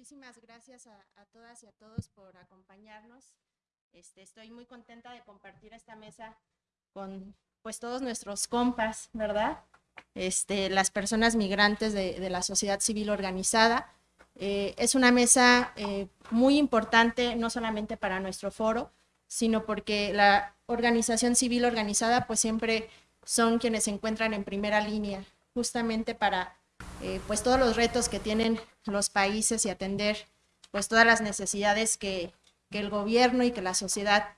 muchísimas gracias a, a, todas y a todos por acompañarnos. Este, estoy muy contenta de compartir esta mesa con pues todos nuestros compas, ¿verdad? Este, las personas migrantes de, de la sociedad civil organizada. Eh, es una mesa eh, muy importante, no solamente para nuestro foro, sino porque la organización civil organizada pues siempre son quienes se encuentran en primera línea, justamente para eh, pues todos los retos que tienen los países y atender pues todas las necesidades que, que el gobierno y que la sociedad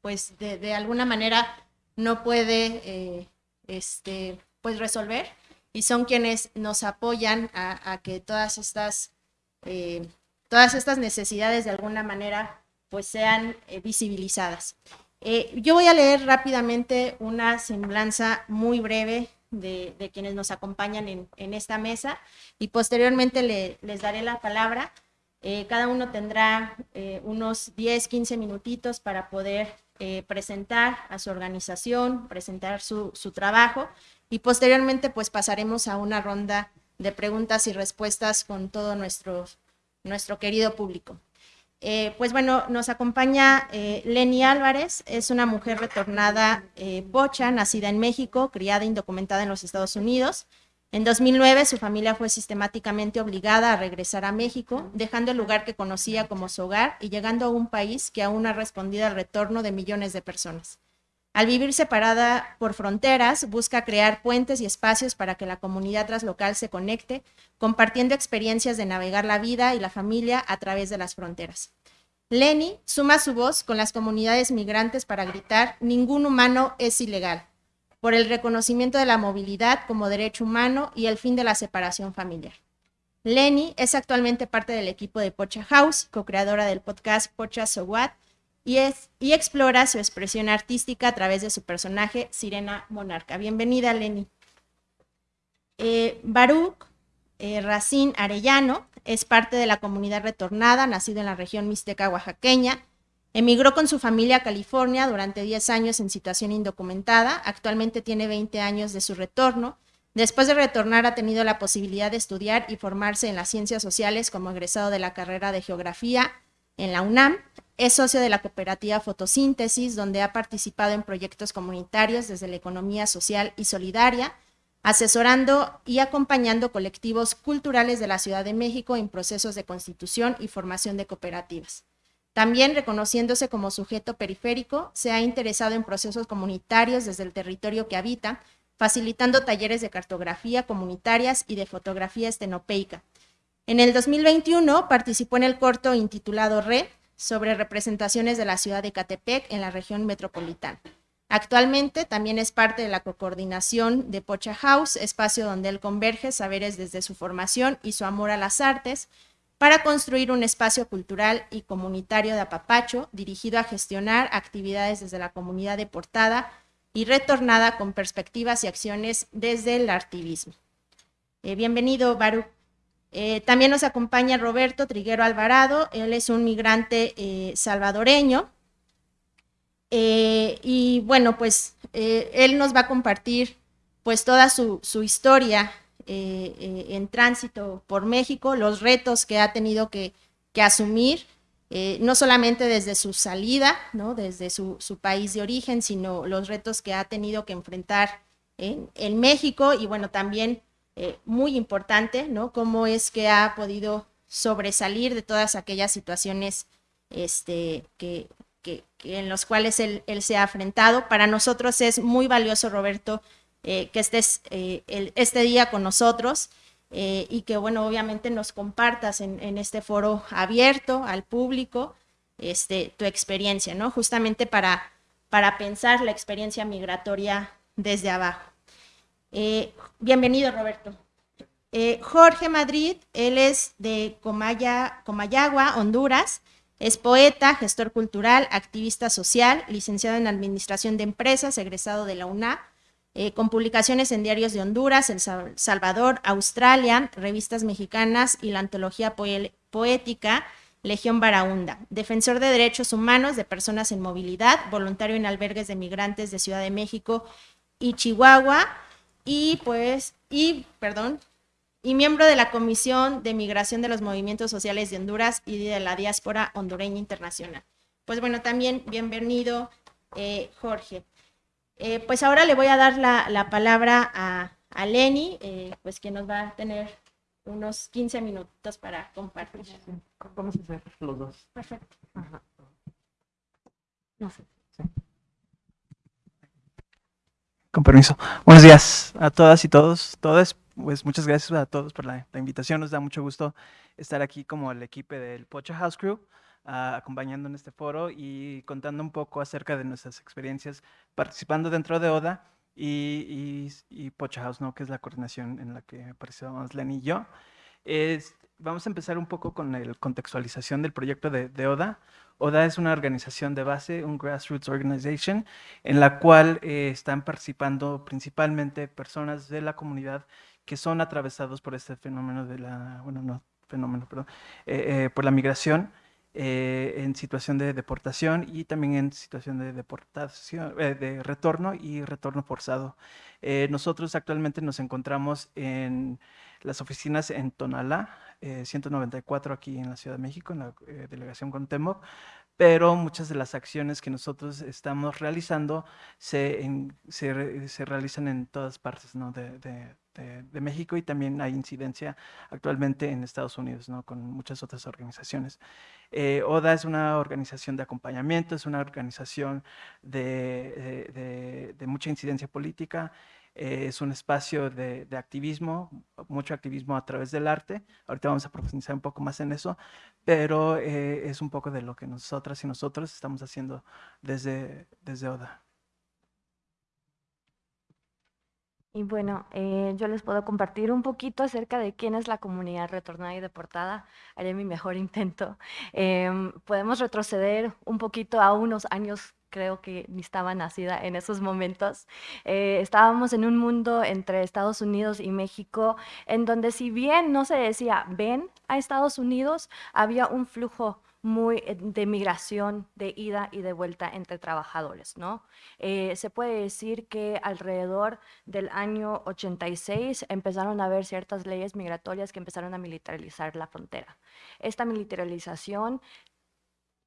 pues de, de alguna manera no puede eh, este, pues resolver y son quienes nos apoyan a, que todas estas, eh, todas estas necesidades de alguna manera pues sean visibilizadas. Yo voy a leer rápidamente una semblanza muy breve de, quienes nos acompañan en, esta mesa y posteriormente le, les daré la palabra. Eh, cada uno tendrá eh, unos 10, 15 minutitos para poder eh, presentar a su organización, presentar su, su, trabajo y posteriormente pues pasaremos a una ronda de preguntas y respuestas con todo nuestro, nuestro querido público. Eh, pues bueno, nos acompaña eh, Leni Álvarez, es una mujer retornada eh, pocha, nacida en México, criada e indocumentada en los Estados Unidos. En 2009 su familia fue sistemáticamente obligada a regresar a México, dejando el lugar que conocía como su hogar y llegando a un país que aún ha respondido al retorno de millones de personas. Al vivir separada por fronteras, busca crear puentes y espacios para que la comunidad translocal se conecte, compartiendo experiencias de navegar la vida y la familia a través de las fronteras. Lenny suma su voz con las comunidades migrantes para gritar ningún humano es ilegal, por el reconocimiento de la movilidad como derecho humano y el fin de la separación familiar. Lenny es actualmente parte del equipo de Pocha House, co-creadora del podcast Pocha So What, y, es, y explora su expresión artística a través de su personaje Sirena Monarca. Bienvenida, Lenny. Eh, Baruch eh, Racín Arellano es parte de la comunidad retornada, nacido en la región mixteca oaxaqueña. Emigró con su familia a California durante 10 años en situación indocumentada. Actualmente tiene 20 años de su retorno. Después de retornar ha tenido la posibilidad de estudiar y formarse en las ciencias sociales como egresado de la carrera de geografía en la UNAM. Es socio de la cooperativa Fotosíntesis, donde ha participado en proyectos comunitarios desde la economía social y solidaria, asesorando y acompañando colectivos culturales de la Ciudad de México en procesos de constitución y formación de cooperativas. También, reconociéndose como sujeto periférico, se ha interesado en procesos comunitarios desde el territorio que habita, facilitando talleres de cartografía comunitarias y de fotografía estenopeica. En el 2021 participó en el corto intitulado RE, sobre representaciones de la ciudad de Catepec en la región metropolitana. Actualmente también es parte de la coordinación de Pocha House, espacio donde él converge saberes desde su formación y su amor a las artes, para construir un espacio cultural y comunitario de apapacho dirigido a gestionar actividades desde la comunidad deportada y retornada con perspectivas y acciones desde el artivismo. Eh, bienvenido, Baru. Eh, también nos acompaña Roberto Triguero Alvarado, él es un migrante eh, salvadoreño. Eh, y bueno, pues él nos va a compartir pues toda su, su historia en tránsito por México, los retos que ha tenido que, que asumir, no solamente desde su salida, ¿no? desde su, su, país de origen, sino los retos que ha tenido que enfrentar en, en México y bueno, también eh, muy importante, ¿no? Cómo es que ha podido sobresalir de todas aquellas situaciones este, que, que, que en los cuales él, él, se ha enfrentado. Para nosotros es muy valioso, Roberto, eh, que estés eh, el, este día con nosotros y que, bueno, obviamente nos compartas en, en, este foro abierto al público este, tu experiencia, ¿no? Justamente para, para pensar la experiencia migratoria desde abajo. Eh, bienvenido, Roberto. Eh, Jorge Madrid, él es de Comaya, Comayagua, Honduras. Es poeta, gestor cultural, activista social, licenciado en Administración de Empresas, egresado de la UNA, eh, con publicaciones en diarios de Honduras, El Salvador, Australia, revistas mexicanas y la antología poética Legión Barahunda. Defensor de derechos humanos de personas en movilidad, voluntario en albergues de migrantes de Ciudad de México y Chihuahua, y pues, y, perdón, y miembro de la Comisión de Migración de los Movimientos Sociales de Honduras y de la Diáspora Hondureña Internacional. Pues bueno, también bienvenido, eh, Jorge. Eh, pues ahora le voy a dar la, palabra a, a Lenny, eh, pues que nos va a tener unos 15 minutos para compartir. Vamos a hacer los dos. Perfecto. No sé. Con permiso. Buenos días a todas y todos, todas. Pues muchas gracias a todos por la, invitación. Nos da mucho gusto estar aquí como el equipo del Pocha House Crew, ah, acompañando en este foro y contando un poco acerca de nuestras experiencias participando dentro de ODA y, Pocha House, ¿no? que es la coordinación en la que participamos Lenny y yo. Es, vamos a empezar un poco con la contextualización del proyecto de, ODA. ODA es una organización de base, un grassroots organization, en la cual eh, están participando principalmente personas de la comunidad que son atravesados por este fenómeno de la, bueno, no fenómeno, perdón, eh, eh, por la migración en situación de deportación y también en situación de deportación, de retorno y retorno forzado. Nosotros actualmente nos encontramos en las oficinas en Tonalá, 194 aquí en la Ciudad de México, en la delegación con Contemoc, pero muchas de las acciones que nosotros estamos realizando se, se, realizan en todas partes ¿no? de, de, México y también hay incidencia actualmente en Estados Unidos, ¿no? con muchas otras organizaciones. Eh, ODA es una organización de acompañamiento, es una organización de, de mucha incidencia política, eh, es un espacio de, activismo, mucho activismo a través del arte. Ahorita vamos a profundizar un poco más en eso, pero eh, es un poco de lo que nosotras y nosotros estamos haciendo desde, desde ODA. Y bueno, eh, yo les puedo compartir un poquito acerca de quién es la comunidad retornada y deportada. Haré mi mejor intento. Em, podemos retroceder un poquito a unos años creo que ni estaba nacida en esos momentos. Eh, estábamos en un mundo entre Estados Unidos y México, en donde si bien no se decía ven a Estados Unidos, había un flujo muy eh, de migración, de ida y de vuelta entre trabajadores, ¿no? Eh, se puede decir que alrededor del año 86 empezaron a haber ciertas leyes migratorias que empezaron a militarizar la frontera. Esta militarización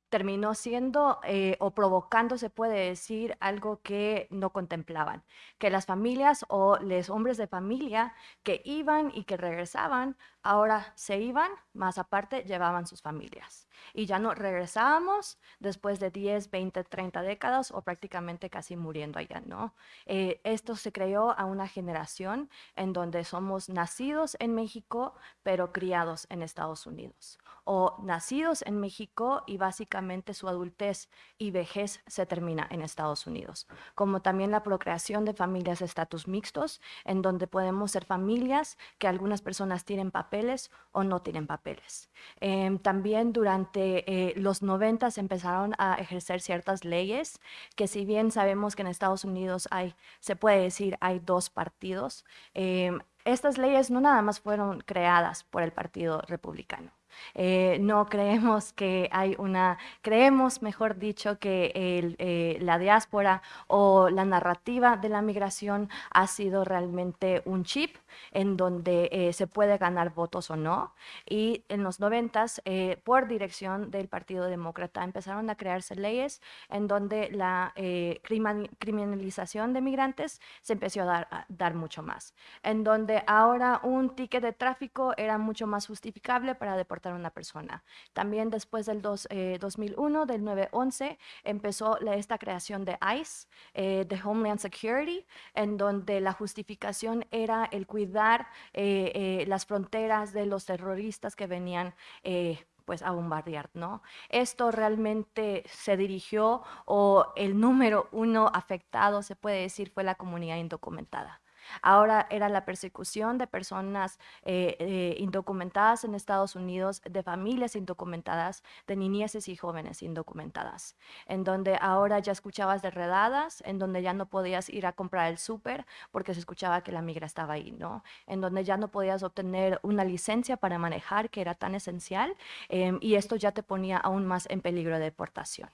terminó siendo eh, o provocando, se puede decir, algo que no contemplaban, que las familias o los hombres de familia que iban y que regresaban, ahora se iban, más aparte llevaban sus familias. Y ya no regresábamos después de 10, 20, 30 décadas o prácticamente casi muriendo allá, ¿no? Eh, esto se creó a una generación en donde somos nacidos en México, pero criados en Estados Unidos o nacidos en México y básicamente su adultez y vejez se termina en Estados Unidos, como también la procreación de familias de estatus mixtos, en donde podemos ser familias que algunas personas tienen papeles o no tienen papeles. Em, también durante eh, los 90 empezaron a ejercer ciertas leyes que si bien sabemos que en Estados Unidos hay, se puede decir, hay dos partidos, em, estas leyes no nada más fueron creadas por el Partido Republicano. Eh, no creemos que hay una, creemos, mejor dicho, que eh, la diáspora o la narrativa de la migración ha sido realmente un chip en donde eh, se puede ganar votos o no. Y en los noventas, por dirección del Partido Demócrata, empezaron a crearse leyes en donde la criminalización de migrantes se empezó a dar, a dar mucho más. En donde ahora un ticket de tráfico era mucho más justificable para deportar una persona. También después del 2001, eh, del 9-11, empezó esta creación de ICE, eh, de Homeland Security, en donde la justificación era el cuidar eh, las fronteras de los terroristas que venían pues a bombardear, ¿no? Esto realmente se dirigió o el número uno afectado, se puede decir, fue la comunidad indocumentada. Ahora era la persecución de personas eh, eh, indocumentadas en Estados Unidos, de familias indocumentadas, de niñeces y jóvenes indocumentadas, en donde ahora ya escuchabas de redadas, en donde ya no podías ir a comprar el súper porque se escuchaba que la migra estaba ahí, ¿no? En donde ya no podías obtener una licencia para manejar, que era tan esencial, em, y esto ya te ponía aún más en peligro de deportación.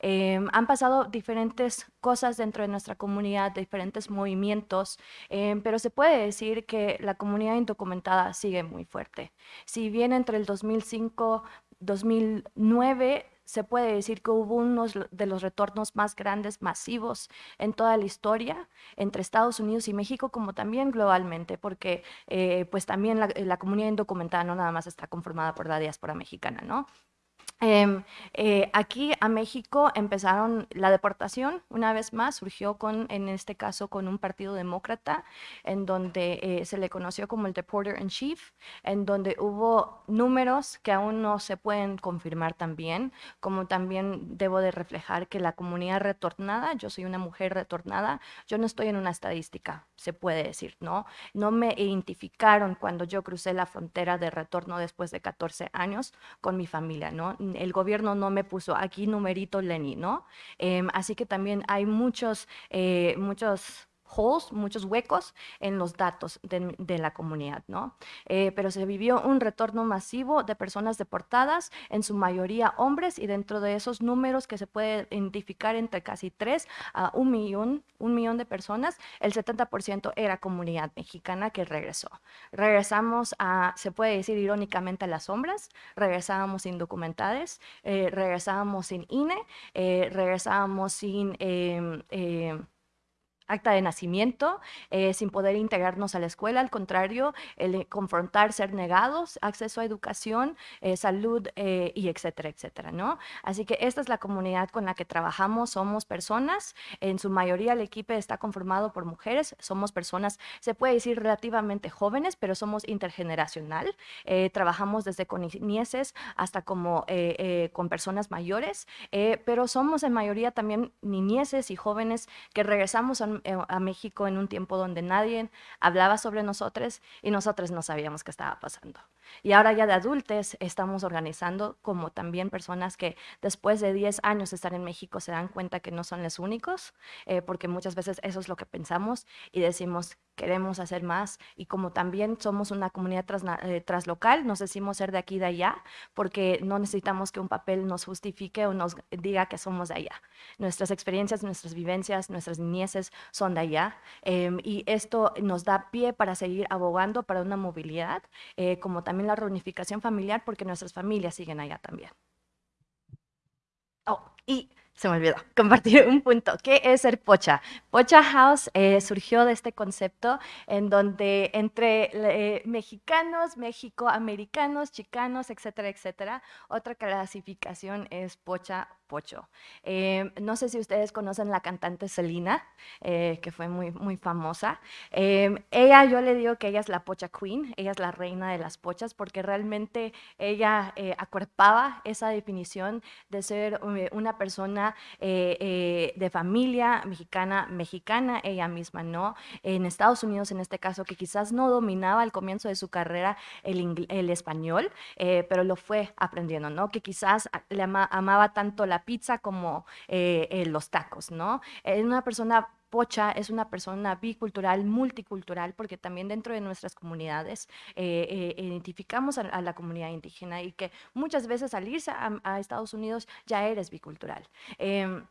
Em, han pasado diferentes cosas dentro de nuestra comunidad, diferentes movimientos, em, pero se puede decir que la comunidad indocumentada sigue muy fuerte. Si bien entre el 2005 2009 se puede decir que hubo uno de los retornos más grandes, masivos en toda la historia, entre Estados Unidos y México, como también globalmente, porque eh, pues también la, la, comunidad indocumentada no nada más está conformada por la diáspora mexicana, ¿no? Em, eh, aquí a México empezaron la deportación, una vez más, surgió con, en este caso con un partido demócrata, en donde eh, se le conoció como el Deporter in Chief, en donde hubo números que aún no se pueden confirmar también, como también debo de reflejar que la comunidad retornada, yo soy una mujer retornada, yo no estoy en una estadística, se puede decir, ¿no? No me identificaron cuando yo crucé la frontera de retorno después de 14 años con mi familia, ¿no? El gobierno no me puso aquí numerito Lenny, ¿no? Em, así que también hay muchos, eh, muchos holes, muchos huecos en los datos de, la comunidad, ¿no? Eh, pero se vivió un retorno masivo de personas deportadas, en su mayoría hombres, y dentro de esos números que se puede identificar entre casi 3 a un millón, un millón de personas, el 70% era comunidad mexicana que regresó. Regresamos a, se puede decir irónicamente, a las sombras, regresábamos indocumentadas, eh, regresábamos sin INE, eh, regresábamos sin... Em, em, acta de nacimiento, eh, sin poder integrarnos a la escuela, al contrario, el eh, confrontar, ser negados, acceso a educación, eh, salud y etcétera, etcétera, ¿no? Así que esta es la comunidad con la que trabajamos, somos personas, en su mayoría el equipo está conformado por mujeres, somos personas, se puede decir relativamente jóvenes, pero somos intergeneracional, trabajamos desde con niñeces hasta como con personas mayores, pero somos en mayoría también niñeces y jóvenes que regresamos a eh, a México en un tiempo donde nadie hablaba sobre nosotros y nosotros no sabíamos qué estaba pasando. Y ahora ya de adultos estamos organizando como también personas que después de 10 años de estar en México se dan cuenta que no son los únicos, eh, porque muchas veces eso es lo que pensamos y decimos queremos hacer más y como también somos una comunidad eh, translocal, nos decimos ser de aquí y de allá, porque no necesitamos que un papel nos justifique o nos diga que somos de allá. Nuestras experiencias, nuestras vivencias, nuestras niñeces son de allá em, y esto nos da pie para seguir abogando para una movilidad, eh, como también la reunificación familiar, porque nuestras familias siguen allá también. Oh, y se me olvidó compartir un punto. ¿Qué es ser pocha? Pocha House eh, surgió de este concepto en donde entre eh, mexicanos, mexicoamericanos, chicanos, etcétera, etcétera, otra clasificación es pocha pocho. Eh, no sé si ustedes conocen la cantante Selena, que fue muy, muy famosa. ella, yo le digo que ella es la pocha queen, ella es la reina de las pochas, porque realmente ella acuerpaba esa definición de ser una persona eh, eh, de familia mexicana, mexicana ella misma, ¿no? En Estados Unidos, en este caso, que quizás no dominaba al comienzo de su carrera el, español, eh, pero lo fue aprendiendo, ¿no? Que quizás le amaba tanto la pizza como los tacos, ¿no? Es una persona Pocha es una persona bicultural, multicultural, porque también dentro de nuestras comunidades identificamos a, la comunidad indígena y que muchas veces al irse a Estados Unidos ya eres bicultural. Em,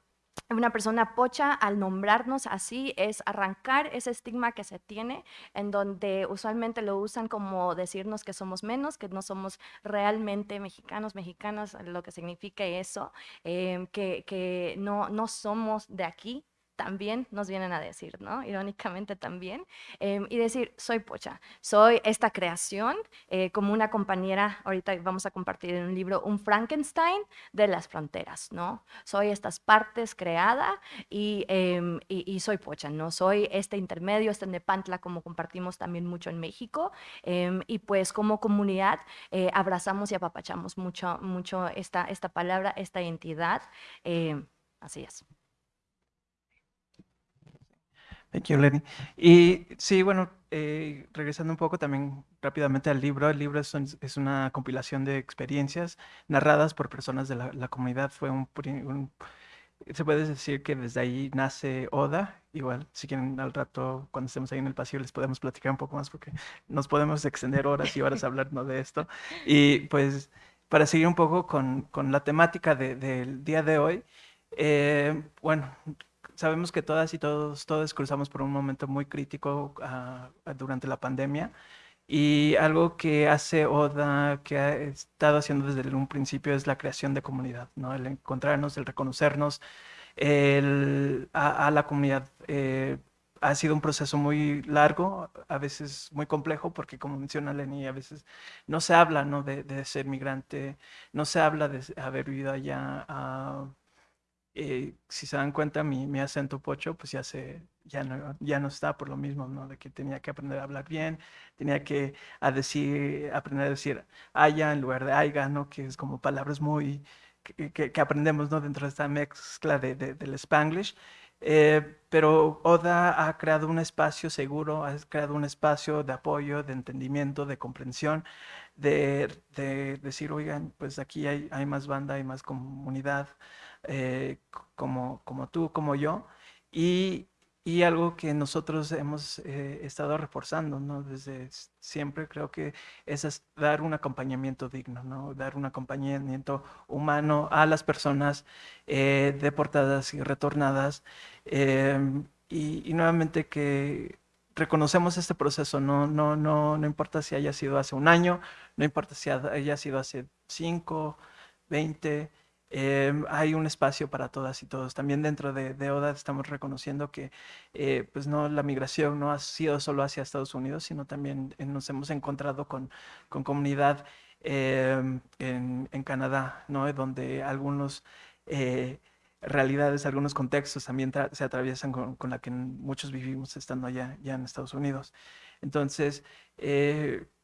una persona pocha, al nombrarnos así, es arrancar ese estigma que se tiene, en donde usualmente lo usan como decirnos que somos menos, que no somos realmente mexicanos, mexicanas, lo que significa eso, em, que, que no, no somos de aquí, también nos vienen a decir, ¿no? Irónicamente también. Em, y decir, soy Pocha, soy esta creación, eh, como una compañera, ahorita vamos a compartir en un libro, un Frankenstein de las fronteras, ¿no? Soy estas partes creada y, em, y, soy Pocha, ¿no? Soy este intermedio, este Nepantla, como compartimos también mucho en México. Em, y pues como comunidad eh, abrazamos y apapachamos mucho, mucho esta, esta palabra, esta identidad. así es. Thank you, Lenny. Y sí, bueno, eh, regresando un poco también rápidamente al libro, el libro es, una compilación de experiencias narradas por personas de la, comunidad. Fue un, se puede decir que desde ahí nace Oda. Igual, si quieren al rato, cuando estemos ahí en el pasillo, les podemos platicar un poco más porque nos podemos extender horas y horas hablando de esto. Y pues, para seguir un poco con, con la temática del día de hoy, Eh, bueno, sabemos que todas y todos, todos cruzamos por un momento muy crítico ah, durante la pandemia y algo que hace Oda, que ha estado haciendo desde un principio es la creación de comunidad, ¿no? El encontrarnos, el reconocernos el, a, la comunidad. Eh, ha sido un proceso muy largo, a veces muy complejo, porque como menciona Lenny, a veces no se habla ¿no? De, ser migrante, no se habla de haber vivido allá. Ah, eh, si se dan cuenta, mi, mi, acento pocho, pues ya, se, ya, no, ya no está por lo mismo, ¿no? De que tenía que aprender a hablar bien, tenía que a decir, aprender a decir haya en lugar de aiga, ¿no? Que es como palabras muy... Que, que, aprendemos ¿no? dentro de esta mezcla de, del spanglish. Eh, pero Oda ha creado un espacio seguro, ha creado un espacio de apoyo, de entendimiento, de comprensión, de, de decir, oigan, pues aquí hay, hay, más banda, hay más comunidad, eh, como, como tú, como yo, y, y algo que nosotros hemos eh, estado reforzando, ¿no? Desde siempre creo que es dar un acompañamiento digno, ¿no? Dar un acompañamiento humano a las personas eh, deportadas y retornadas. Em, y, nuevamente que reconocemos este proceso, no, no, no, no importa si haya sido hace un año, no importa si haya sido hace 5, 20, Em, hay un espacio para todas y todos. También dentro de, ODA estamos reconociendo que eh, pues no, la migración no ha sido solo hacia Estados Unidos, sino también eh, nos hemos encontrado con, con comunidad em, en, en, Canadá, ¿no? donde algunos eh, realidades, algunos contextos también se atraviesan con, con, la que muchos vivimos estando allá ya en Estados Unidos. Entonces,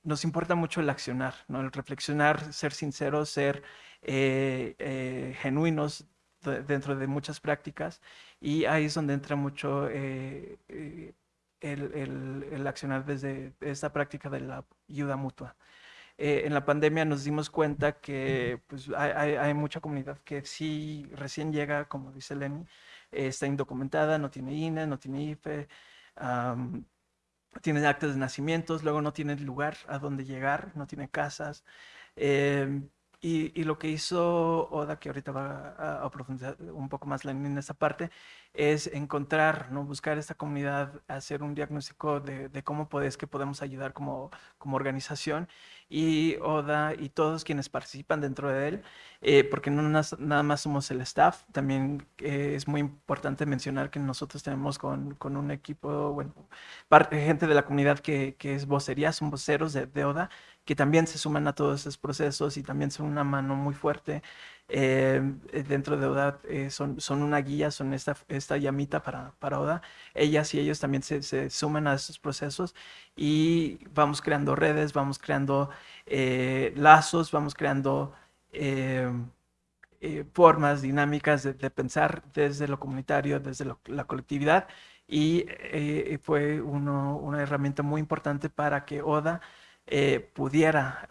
nos importa mucho el accionar, ¿no? el reflexionar, ser sinceros, ser eh, eh, genuinos dentro de muchas prácticas y ahí es donde entra mucho eh, el, el, accionar desde esta práctica de la ayuda mutua. en la pandemia nos dimos cuenta que pues, hay, hay, mucha comunidad que sí recién llega, como dice Lenny, está indocumentada, no tiene INE, no tiene IFE, tiene actas de nacimientos, luego no tiene lugar a donde llegar, no tiene casas. Em, y, lo que hizo Oda, que ahorita va a, profundizar un poco más en esa parte, es encontrar, ¿no? buscar esta comunidad, hacer un diagnóstico de, cómo podés, que podemos ayudar como, como organización. Y Oda y todos quienes participan dentro de él, eh, porque no nada más somos el staff, también eh, es muy importante mencionar que nosotros tenemos con, con un equipo, bueno, parte, gente de la comunidad que, que es vocería, son voceros de, de Oda, que también se suman a todos esos procesos y también son una mano muy fuerte eh, dentro de ODA, eh, son, son una guía, son esta, esta llamita para, para ODA. Ellas y ellos también se, suman a esos procesos y vamos creando redes, vamos creando eh, lazos, vamos creando formas dinámicas de, pensar desde lo comunitario, desde la colectividad y fue uno, una herramienta muy importante para que ODA eh, pudiera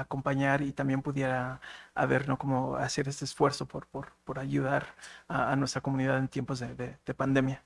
acompañar y también pudiera ver ¿no? cómo hacer este esfuerzo por, por, por ayudar a, nuestra comunidad en tiempos de, de, pandemia.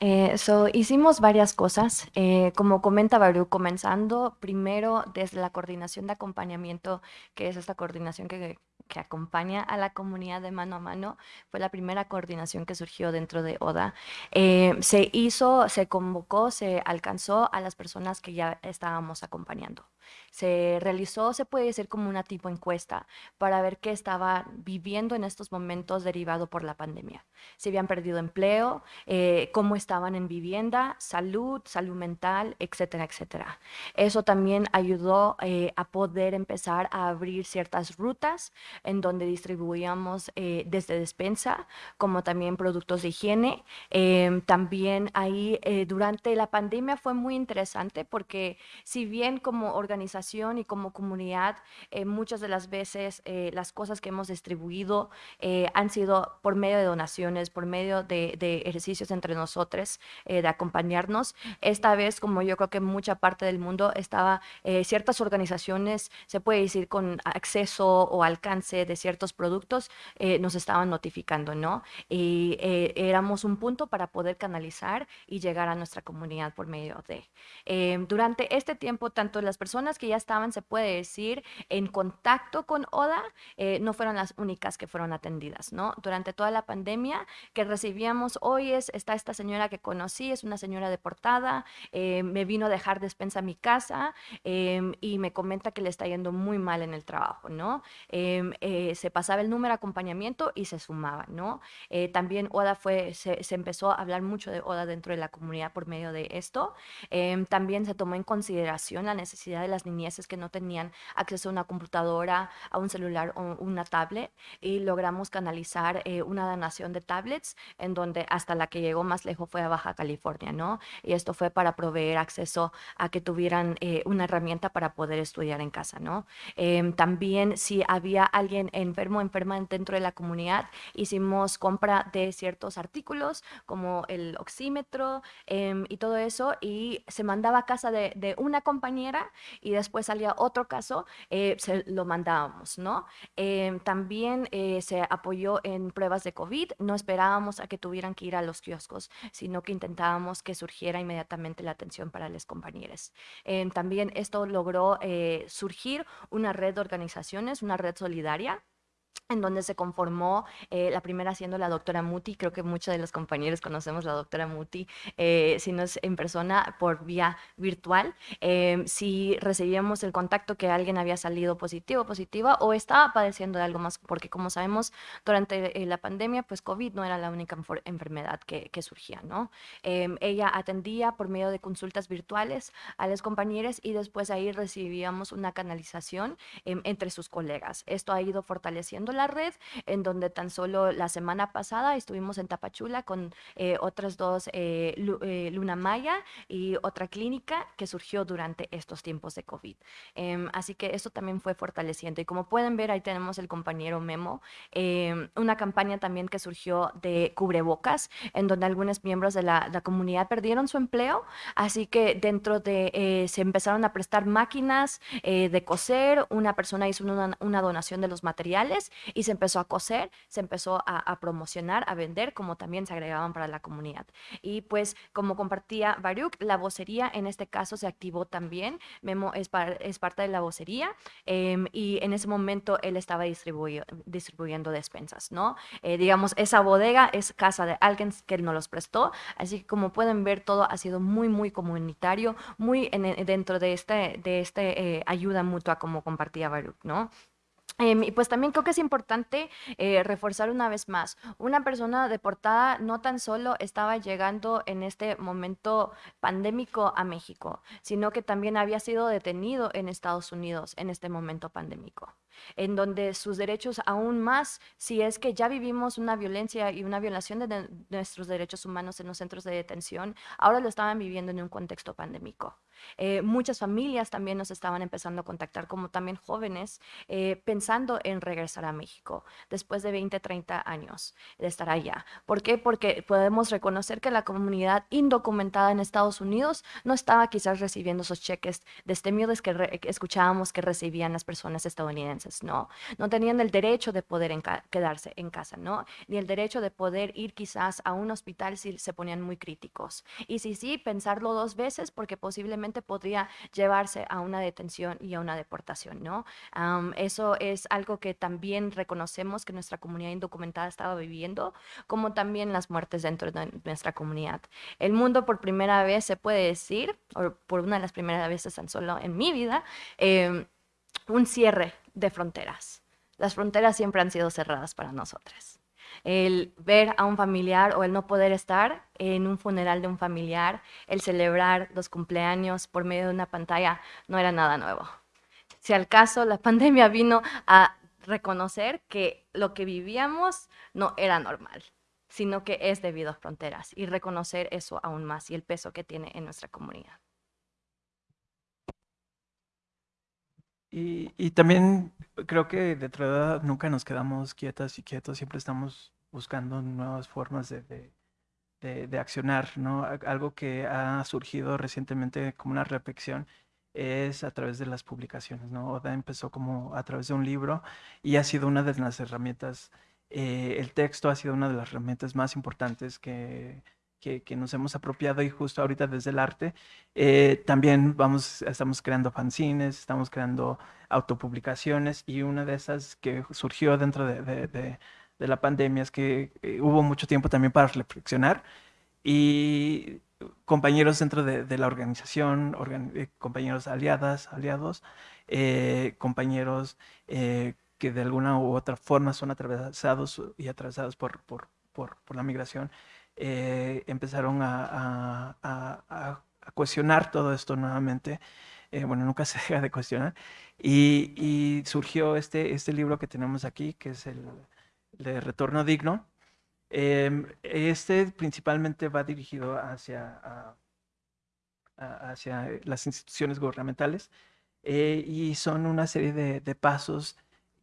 Eh, hicimos varias cosas, eh, como comenta Baru, comenzando primero desde la coordinación de acompañamiento, que es esta coordinación que que acompaña a la comunidad de mano a mano, fue la primera coordinación que surgió dentro de ODA. Eh, se hizo, se convocó, se alcanzó a las personas que ya estábamos acompañando. Se realizó, se puede decir como una tipo encuesta para ver qué estaba viviendo en estos momentos derivado por la pandemia. Si habían perdido empleo, eh, cómo estaban en vivienda, salud, salud mental, etcétera, etcétera. Eso también ayudó eh, a poder empezar a abrir ciertas rutas en donde distribuíamos eh, desde despensa como también productos de higiene. Em, también ahí durante la pandemia fue muy interesante porque si bien como organización y como comunidad, eh, muchas de las veces eh, las cosas que hemos distribuido eh, han sido por medio de donaciones, por medio de, ejercicios entre nosotros, de acompañarnos. Esta vez, como yo creo que mucha parte del mundo estaba, ciertas organizaciones, se puede decir, con acceso o alcance de ciertos productos, nos estaban notificando, ¿no? Y éramos un punto para poder canalizar y llegar a nuestra comunidad por medio de. durante este tiempo, tanto las personas personas que ya estaban, se puede decir, en contacto con ODA, eh, no fueron las únicas que fueron atendidas, ¿no? Durante toda la pandemia que recibíamos, hoy es, está esta señora que conocí, es una señora deportada, eh, me vino a dejar despensa a mi casa em, y me comenta que le está yendo muy mal en el trabajo, ¿no? Em, eh, se pasaba el número de acompañamiento y se sumaba, ¿no? también ODA fue, se, se, empezó a hablar mucho de ODA dentro de la comunidad por medio de esto. Em, también se tomó en consideración la necesidad de las niñeces que no tenían acceso a una computadora, a un celular o una tablet y logramos canalizar eh, una donación de tablets en donde hasta la que llegó más lejos fue a Baja California, ¿no? Y esto fue para proveer acceso a que tuvieran eh, una herramienta para poder estudiar en casa, ¿no? Em, también si había alguien enfermo, enferma dentro de la comunidad, hicimos compra de ciertos artículos como el oxímetro em, y todo eso y se mandaba a casa de, de una compañera y después salía otro caso, eh, se lo mandábamos, ¿no? Em, también eh, se apoyó en pruebas de COVID, no esperábamos a que tuvieran que ir a los kioscos, sino que intentábamos que surgiera inmediatamente la atención para las compañeras. Em, también esto logró eh, surgir una red de organizaciones, una red solidaria, en donde se conformó, eh, la primera siendo la doctora Muti, creo que muchos de los compañeros conocemos la doctora Muti, eh, si no es en persona, por vía virtual, eh, si recibíamos el contacto que alguien había salido positivo, positiva, o estaba padeciendo de algo más, porque como sabemos, durante la pandemia, pues COVID no era la única enfermedad que, que surgía, ¿no? ella atendía por medio de consultas virtuales a las compañeras y después ahí recibíamos una canalización entre sus colegas. Esto ha ido fortaleciendo la red, en donde tan solo la semana pasada estuvimos en Tapachula con eh, otras dos, eh, eh, Luna Maya y otra clínica que surgió durante estos tiempos de COVID. Em, así que eso también fue fortaleciendo. Y como pueden ver, ahí tenemos el compañero Memo, em, una campaña también que surgió de cubrebocas, en donde algunos miembros de la, comunidad perdieron su empleo, así que dentro de, se empezaron a prestar máquinas de coser, una persona hizo una, una donación de los materiales y se empezó a coser, se empezó a, promocionar, a vender, como también se agregaban para la comunidad. Y pues como compartía Baruch, la vocería en este caso se activó también, Memo es, es parte de la vocería em, y en ese momento él estaba distribuyendo despensas, ¿no? Eh, digamos, esa bodega es casa de alguien que nos los prestó, así que como pueden ver todo ha sido muy, muy comunitario, muy dentro de este, de este eh, ayuda mutua como compartía Baruch, ¿no? Em, y pues también creo que es importante eh, reforzar una vez más, una persona deportada no tan solo estaba llegando en este momento pandémico a México, sino que también había sido detenido en Estados Unidos en este momento pandémico en donde sus derechos aún más, si es que ya vivimos una violencia y una violación de, nuestros derechos humanos en los centros de detención, ahora lo estaban viviendo en un contexto pandémico. Eh, muchas familias también nos estaban empezando a contactar, como también jóvenes, eh, pensando en regresar a México después de 20, 30 años de estar allá. ¿Por qué? Porque podemos reconocer que la comunidad indocumentada en Estados Unidos no estaba quizás recibiendo esos cheques de este miedo que escuchábamos que recibían las personas estadounidenses no, no tenían el derecho de poder quedarse en casa, ¿no? Ni el derecho de poder ir quizás a un hospital si se ponían muy críticos. Y si sí, pensarlo dos veces porque posiblemente podría llevarse a una detención y a una deportación, ¿no? eso es algo que también reconocemos que nuestra comunidad indocumentada estaba viviendo, como también las muertes dentro de nuestra comunidad. El mundo por primera vez se puede decir, o por una de las primeras veces tan solo en mi vida, em, un cierre de fronteras. Las fronteras siempre han sido cerradas para nosotras. El ver a un familiar o el no poder estar en un funeral de un familiar, el celebrar los cumpleaños por medio de una pantalla, no era nada nuevo. Si al caso la pandemia vino a reconocer que lo que vivíamos no era normal, sino que es debido a fronteras y reconocer eso aún más y el peso que tiene en nuestra comunidad. Y, también creo que de edad nunca nos quedamos quietas y quietos, siempre estamos buscando nuevas formas de, de, accionar, ¿no? Algo que ha surgido recientemente como una reflexión es a través de las publicaciones, ¿no? Oda empezó como a través de un libro y ha sido una de las herramientas, eh, el texto ha sido una de las herramientas más importantes que, que, que, nos hemos apropiado y justo ahorita desde el arte eh, también vamos, estamos creando fanzines, estamos creando autopublicaciones y una de esas que surgió dentro de, de, de, de la pandemia es que eh, hubo mucho tiempo también para reflexionar y compañeros dentro de, la organización, organ, eh, compañeros aliadas, aliados, eh, compañeros eh, que de alguna u otra forma son atravesados y atravesados por, por, por, por la migración, eh, empezaron a, a, a, a, cuestionar todo esto nuevamente. Eh, bueno, nunca se deja de cuestionar. Y, y, surgió este, este libro que tenemos aquí, que es el de Retorno Digno. Eh, este principalmente va dirigido hacia, hacia las instituciones gubernamentales eh, y son una serie de, de pasos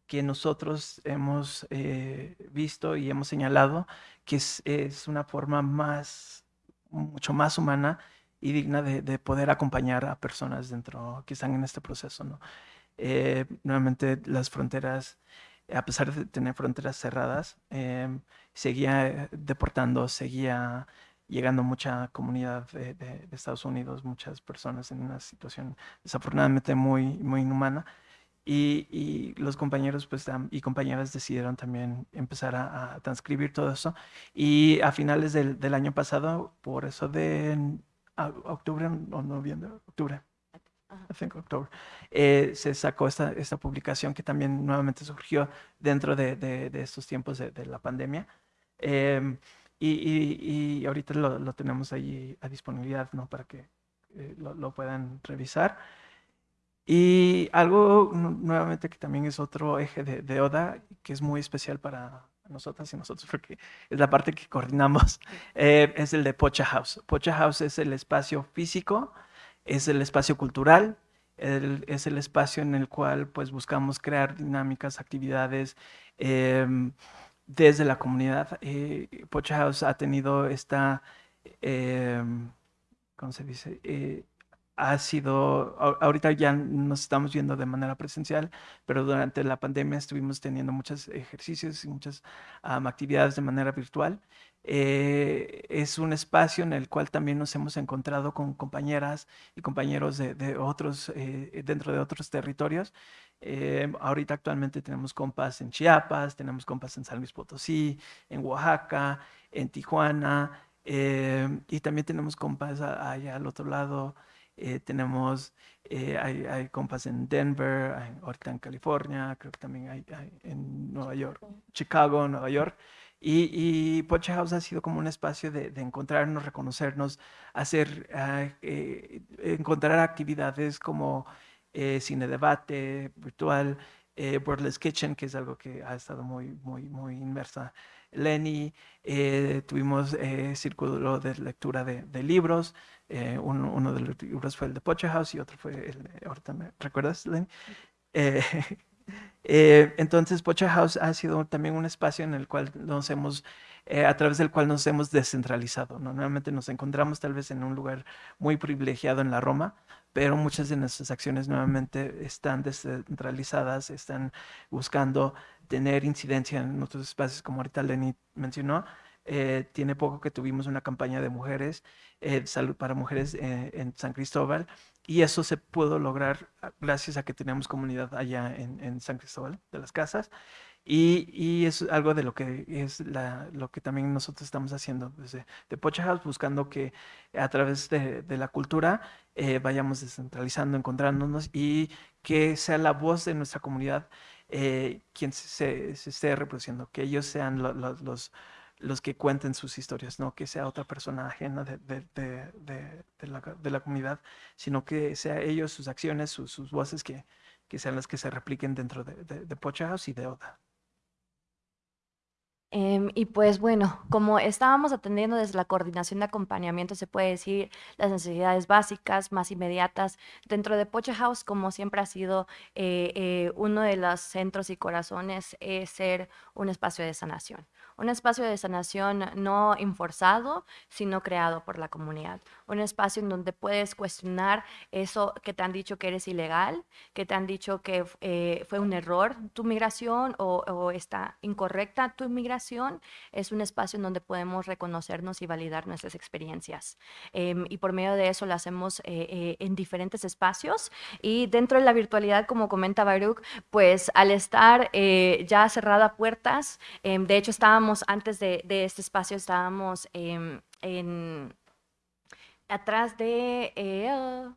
que nosotros hemos eh, visto y hemos señalado que es, es, una forma más, mucho más humana y digna de, de, poder acompañar a personas dentro que están en este proceso. ¿no? Eh, nuevamente, las fronteras, a pesar de tener fronteras cerradas, eh, seguía deportando, seguía llegando mucha comunidad de, de, de, Estados Unidos, muchas personas en una situación desafortunadamente muy, muy inhumana. Y, y, los compañeros pues, y compañeras decidieron también empezar a, a transcribir todo eso. Y a finales del, del, año pasado, por eso de octubre o noviembre, octubre, I think octubre, eh, se sacó esta, esta publicación que también nuevamente surgió dentro de, de, de estos tiempos de, la pandemia. Eh, y, y, y, ahorita lo, lo, tenemos ahí a disponibilidad ¿no? para que eh, lo, lo puedan revisar. Y algo nuevamente que también es otro eje de, de, ODA, que es muy especial para nosotras y nosotros, porque es la parte que coordinamos, eh, es el de Pocha House. Pocha House es el espacio físico, es el espacio cultural, el, es el espacio en el cual pues buscamos crear dinámicas, actividades eh, desde la comunidad. Eh, Pocha House ha tenido esta, eh, ¿cómo se dice? Ha sido, ahorita ya nos estamos viendo de manera presencial, pero durante la pandemia estuvimos teniendo muchos ejercicios y muchas um, actividades de manera virtual. Eh, es un espacio en el cual también nos hemos encontrado con compañeras y compañeros de, de otros, eh, dentro de otros territorios. Eh, ahorita actualmente tenemos compas en Chiapas, tenemos compas en San Luis Potosí, en Oaxaca, en Tijuana, eh, y también tenemos compas allá al otro lado, eh, tenemos, eh, hay, hay, compas en Denver, hay, ahorita en California, creo que también hay, hay en Nueva York, Chicago, Nueva York. Y, y Pocha House ha sido como un espacio de, de encontrarnos, reconocernos, hacer, uh, eh, encontrar actividades como eh, cine debate virtual, eh, Wordless Kitchen, que es algo que ha estado muy, muy, muy inmersa Lenny, eh, tuvimos eh, círculo de lectura de, de libros, eh, uno, uno, de los libros fue el de Pocha House y otro fue el ahorita me recuerdas, Lenny. Eh, eh, entonces, Pocha House ha sido también un espacio en el cual nos hemos, eh, a través del cual nos hemos descentralizado. ¿no? Nuevamente nos encontramos tal vez en un lugar muy privilegiado en la Roma, pero muchas de nuestras acciones nuevamente están descentralizadas, están buscando tener incidencia en otros espacios, como ahorita Lenny mencionó. Eh, tiene poco que tuvimos una campaña de mujeres, eh, salud para mujeres eh, en San Cristóbal, y eso se pudo lograr gracias a que tenemos comunidad allá en, en San Cristóbal de las Casas. Y, y, es algo de lo que es la, lo que también nosotros estamos haciendo desde de Pocha House, buscando que a través de, de la cultura eh, vayamos descentralizando, encontrándonos y que sea la voz de nuestra comunidad eh, quien se, se, esté reproduciendo, que ellos sean lo, lo, los, los que cuenten sus historias, no que sea otra persona ajena de, de, de, de la, comunidad, sino que sea ellos, sus acciones, sus, voces, que, sean las que se repliquen dentro de, de Pocha House y de Oda. Eh, y pues bueno, como estábamos atendiendo desde la coordinación de acompañamiento, se puede decir las necesidades básicas más inmediatas dentro de Pocha House, como siempre ha sido eh, eh, uno de los centros y corazones, es ser un espacio de sanación. Un espacio de sanación no enforzado, sino creado por la comunidad. un espacio en donde puedes cuestionar eso que te han dicho que eres ilegal, que te han dicho que eh, fue un error tu migración o, está incorrecta tu migración. Es un espacio en donde podemos reconocernos y validar nuestras experiencias. Em, y por medio de eso lo hacemos eh, eh, en diferentes espacios. Y dentro de la virtualidad, como comenta Baruch, pues al estar ya cerrada puertas, em, de hecho estábamos antes de, este espacio, estábamos em, en, atrás de eh,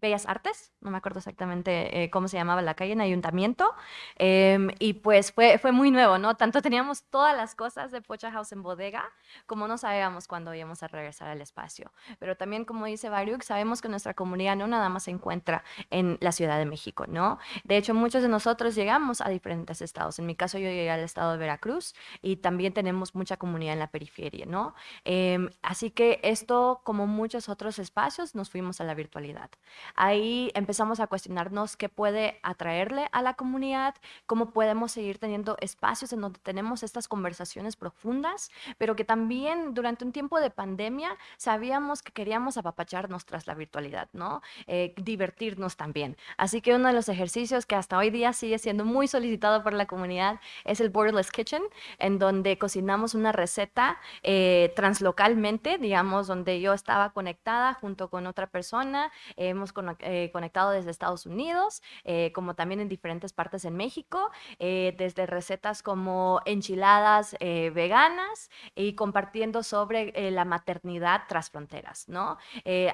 Bellas Artes, no me acuerdo exactamente eh, cómo se llamaba la calle, en Ayuntamiento, em, y pues fue, muy nuevo, ¿no? Tanto teníamos todas las cosas de Pocha House en bodega, como no sabíamos cuándo íbamos a regresar al espacio. Pero también, como dice Baruch, sabemos que nuestra comunidad no nada más se encuentra en la Ciudad de México, ¿no? De hecho, muchos de nosotros llegamos a diferentes estados. En mi caso, yo llegué al estado de Veracruz y también tenemos mucha comunidad en la periferia, ¿no? Em, así que esto, como muchos otros espacios, nos fuimos a la virtualidad. Ahí empezamos a cuestionarnos qué puede atraerle a la comunidad, cómo podemos seguir teniendo espacios en donde tenemos estas conversaciones profundas, pero que también durante un tiempo de pandemia sabíamos que queríamos apapacharnos tras la virtualidad, ¿no? Eh, divertirnos también. Así que uno de los ejercicios que hasta hoy día sigue siendo muy solicitado por la comunidad es el Borderless Kitchen, en donde cocinamos una receta eh, translocalmente, digamos, donde yo estaba conectada junto con otra persona, hemos eh, conectado desde Estados Unidos, eh, como también en diferentes partes en México, eh, desde recetas como enchiladas veganas y compartiendo sobre la maternidad tras fronteras, ¿no?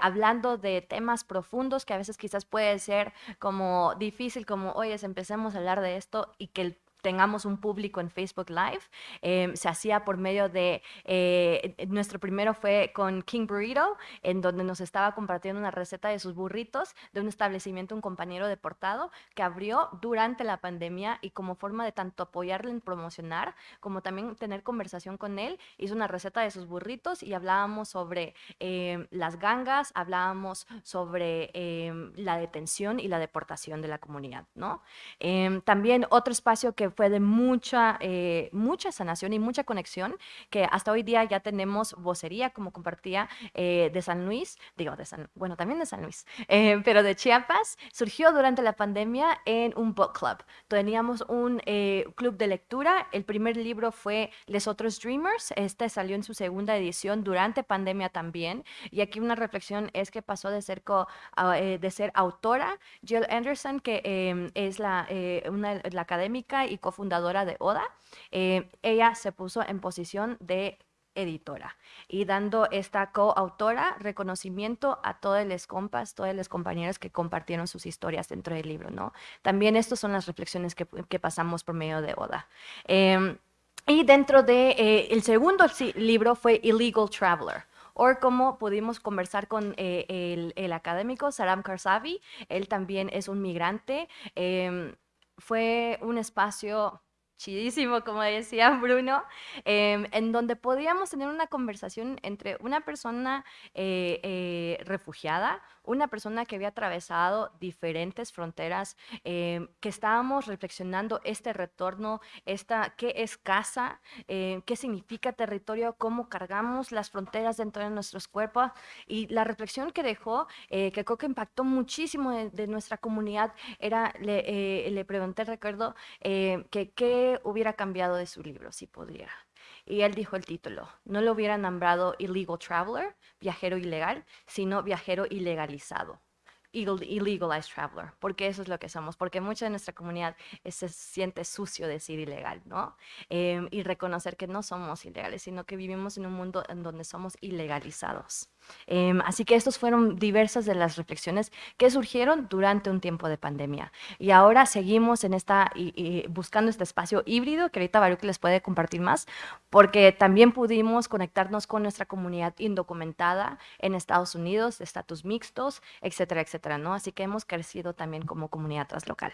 hablando de temas profundos que a veces quizás puede ser como difícil, como, oye, empecemos a hablar de esto y que el tengamos un público en Facebook Live. Em, se hacía por medio de, eh, nuestro primero fue con King Burrito, en donde nos estaba compartiendo una receta de sus burritos de un establecimiento, un compañero deportado, que abrió durante la pandemia y como forma de tanto apoyarle en promocionar, como también tener conversación con él, hizo una receta de sus burritos y hablábamos sobre em, las gangas, hablábamos sobre em, la detención y la deportación de la comunidad, ¿no? también otro espacio que fue de mucha, eh, mucha sanación y mucha conexión, que hasta hoy día ya tenemos vocería, como compartía eh, de San Luis, digo, de San, bueno, también de San Luis, eh, pero de Chiapas, surgió durante la pandemia en un book club. Teníamos un club de lectura, el primer libro fue Les Otros Dreamers, este salió en su segunda edición durante pandemia también, y aquí una reflexión es que pasó de ser, de ser autora, Jill Anderson, que em, es la, una, la académica y cofundadora de ODA, eh, ella se puso en posición de editora y dando esta coautora reconocimiento a todos los compas, todos los compañeros que compartieron sus historias dentro del libro, ¿no? También estas son las reflexiones que, pasamos por medio de ODA. Em, y dentro de eh, el segundo libro fue Illegal Traveler o como pudimos conversar con eh, el, académico Saram Karsavi, él también es un migrante, em, fue un espacio chidísimo, como decía Bruno, em, en donde podíamos tener una conversación entre una persona eh, eh, refugiada, una persona que había atravesado diferentes fronteras, em, que estábamos reflexionando este retorno, esta, qué es casa, em, qué significa territorio, cómo cargamos las fronteras dentro de nuestros cuerpos y la reflexión que dejó, eh, que creo que impactó muchísimo de, nuestra comunidad, era, le, le pregunté, recuerdo, que qué hubiera cambiado de su libro si pudiera. Y él dijo el título, no lo hubiera nombrado Illegal Traveler, viajero ilegal, sino viajero ilegalizado illegalized traveler, porque eso es lo que somos, porque mucha de nuestra comunidad se siente sucio decir ilegal, ¿no? Em, y reconocer que no somos ilegales, sino que vivimos en un mundo en donde somos ilegalizados. Em, así que estos fueron diversas de las reflexiones que surgieron durante un tiempo de pandemia. Y ahora seguimos en esta, buscando este espacio híbrido, que ahorita Baruch les puede compartir más, porque también pudimos conectarnos con nuestra comunidad indocumentada en Estados Unidos, estatus mixtos, etcétera, etcétera, ¿no? Así que hemos crecido también como comunidad translocal.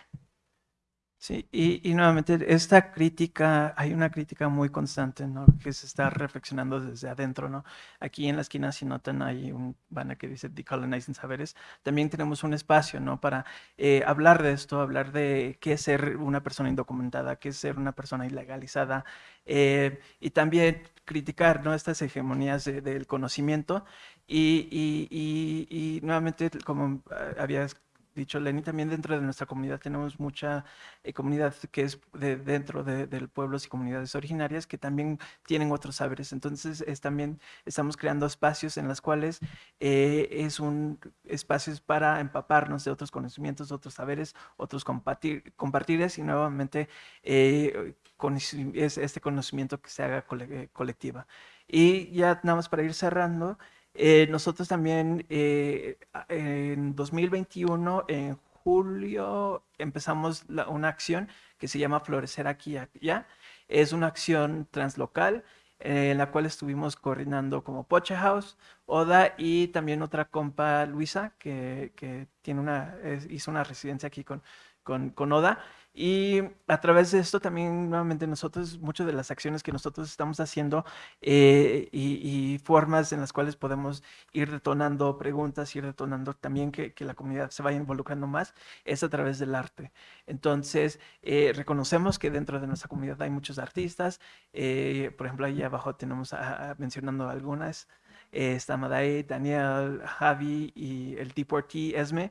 Sí, y, nuevamente esta crítica, hay una crítica muy constante, ¿no? Que se está reflexionando desde adentro, ¿no? Aquí en la esquina, si notan, hay un banner que dice Decolonizing Saberes. También tenemos un espacio, ¿no? Para eh, hablar de esto, hablar de qué es ser una persona indocumentada, qué es ser una persona ilegalizada, eh, y también criticar, ¿no? Estas hegemonías del conocimiento Y, y, y, y nuevamente, como ah, habías dicho Lenny, también dentro de nuestra comunidad tenemos mucha eh, comunidad que es de, dentro de, de, pueblos y comunidades originarias que también tienen otros saberes. Entonces, es, también estamos creando espacios en los cuales eh, es un espacios para empaparnos de otros conocimientos, otros saberes, otros compartir, compartires y nuevamente eh, con, es este conocimiento que se haga cole, colectiva. Y ya nada más para ir cerrando, eh, nosotros también eh, en 2021, en julio, empezamos una acción que se llama Florecer aquí y allá. Es una acción translocal eh, en la cual estuvimos coordinando como Poche House, Oda y también otra compa Luisa que, que tiene una, hizo una residencia aquí con, con, con Oda. Y a través de esto también, nuevamente, nosotros, muchas de las acciones que nosotros estamos haciendo eh, y, y, formas en las cuales podemos ir detonando preguntas, ir detonando también que, que, la comunidad se vaya involucrando más, es a través del arte. Entonces, eh, reconocemos que dentro de nuestra comunidad hay muchos artistas. Eh, por ejemplo, ahí abajo tenemos a, a, mencionando algunas. está Madai, Daniel, Javi y el T4T, Esme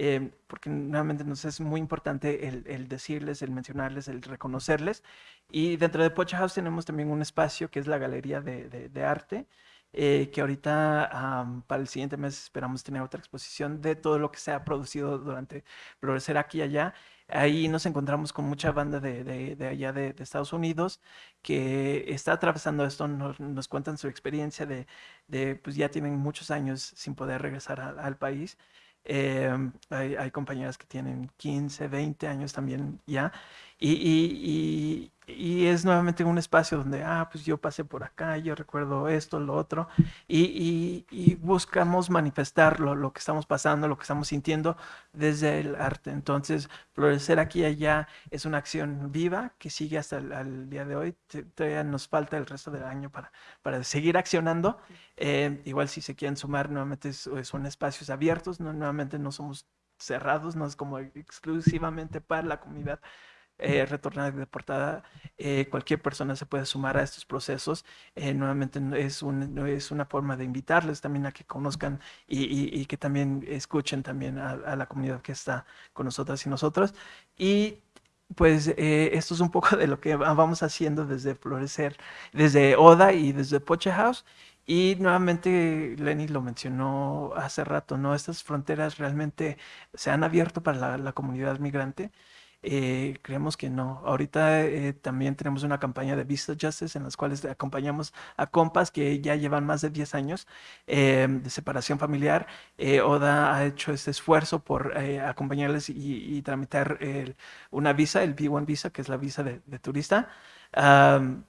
eh, porque nuevamente nos es muy importante el, el, decirles, el mencionarles, el reconocerles. Y dentro de Pocha House tenemos también un espacio que es la Galería de, de, de Arte, eh, que ahorita um, para el siguiente mes esperamos tener otra exposición de todo lo que se ha producido durante Florecer aquí y allá. Ahí nos encontramos con mucha banda de, de, de allá de, de, Estados Unidos que está atravesando esto, nos, nos cuentan su experiencia de, pues ya tienen muchos años sin poder regresar a, al país. Eh, hay, hay, compañeras que tienen 15, 20 años también ya. Y, y, y es nuevamente un espacio donde, ah, pues yo pasé por acá, yo recuerdo esto, lo otro, y, y, y buscamos manifestar lo, lo, que estamos pasando, lo que estamos sintiendo desde el arte. Entonces, florecer aquí y allá es una acción viva que sigue hasta el, el día de hoy. Todavía nos falta el resto del año para, para seguir accionando. Eh, igual si se quieren sumar, nuevamente son espacios abiertos, no, nuevamente no somos cerrados, no es como exclusivamente para la comunidad eh, retornar de portada, eh, cualquier persona se puede sumar a estos procesos. Eh, nuevamente es, un, es una forma de invitarles también a que conozcan y, y, y que también escuchen también a, la comunidad que está con nosotras y nosotros. Y pues eh, esto es un poco de lo que vamos haciendo desde Florecer, desde Oda y desde Poche House. Y nuevamente Lenny lo mencionó hace rato, ¿no? Estas fronteras realmente se han abierto para la comunidad migrante. Eh, creemos que no. Ahorita eh, también tenemos una campaña de Vista Justice en las cuales acompañamos a compas que ya llevan más de 10 años eh, de separación familiar. Eh, Oda ha hecho este esfuerzo por eh, acompañarles y, y tramitar una visa, el B1 visa, que es la visa de, de turista. Um,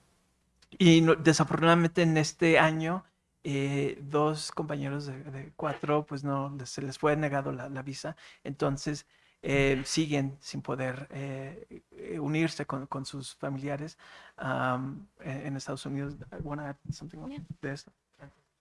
y no, desafortunadamente en este año eh, dos compañeros de, de, cuatro, pues no, se les fue negado la, la visa. Entonces, eh, siguen sin poder eh, unirse con, con, sus familiares um, en, en, Estados Unidos. ¿Want to add something yeah.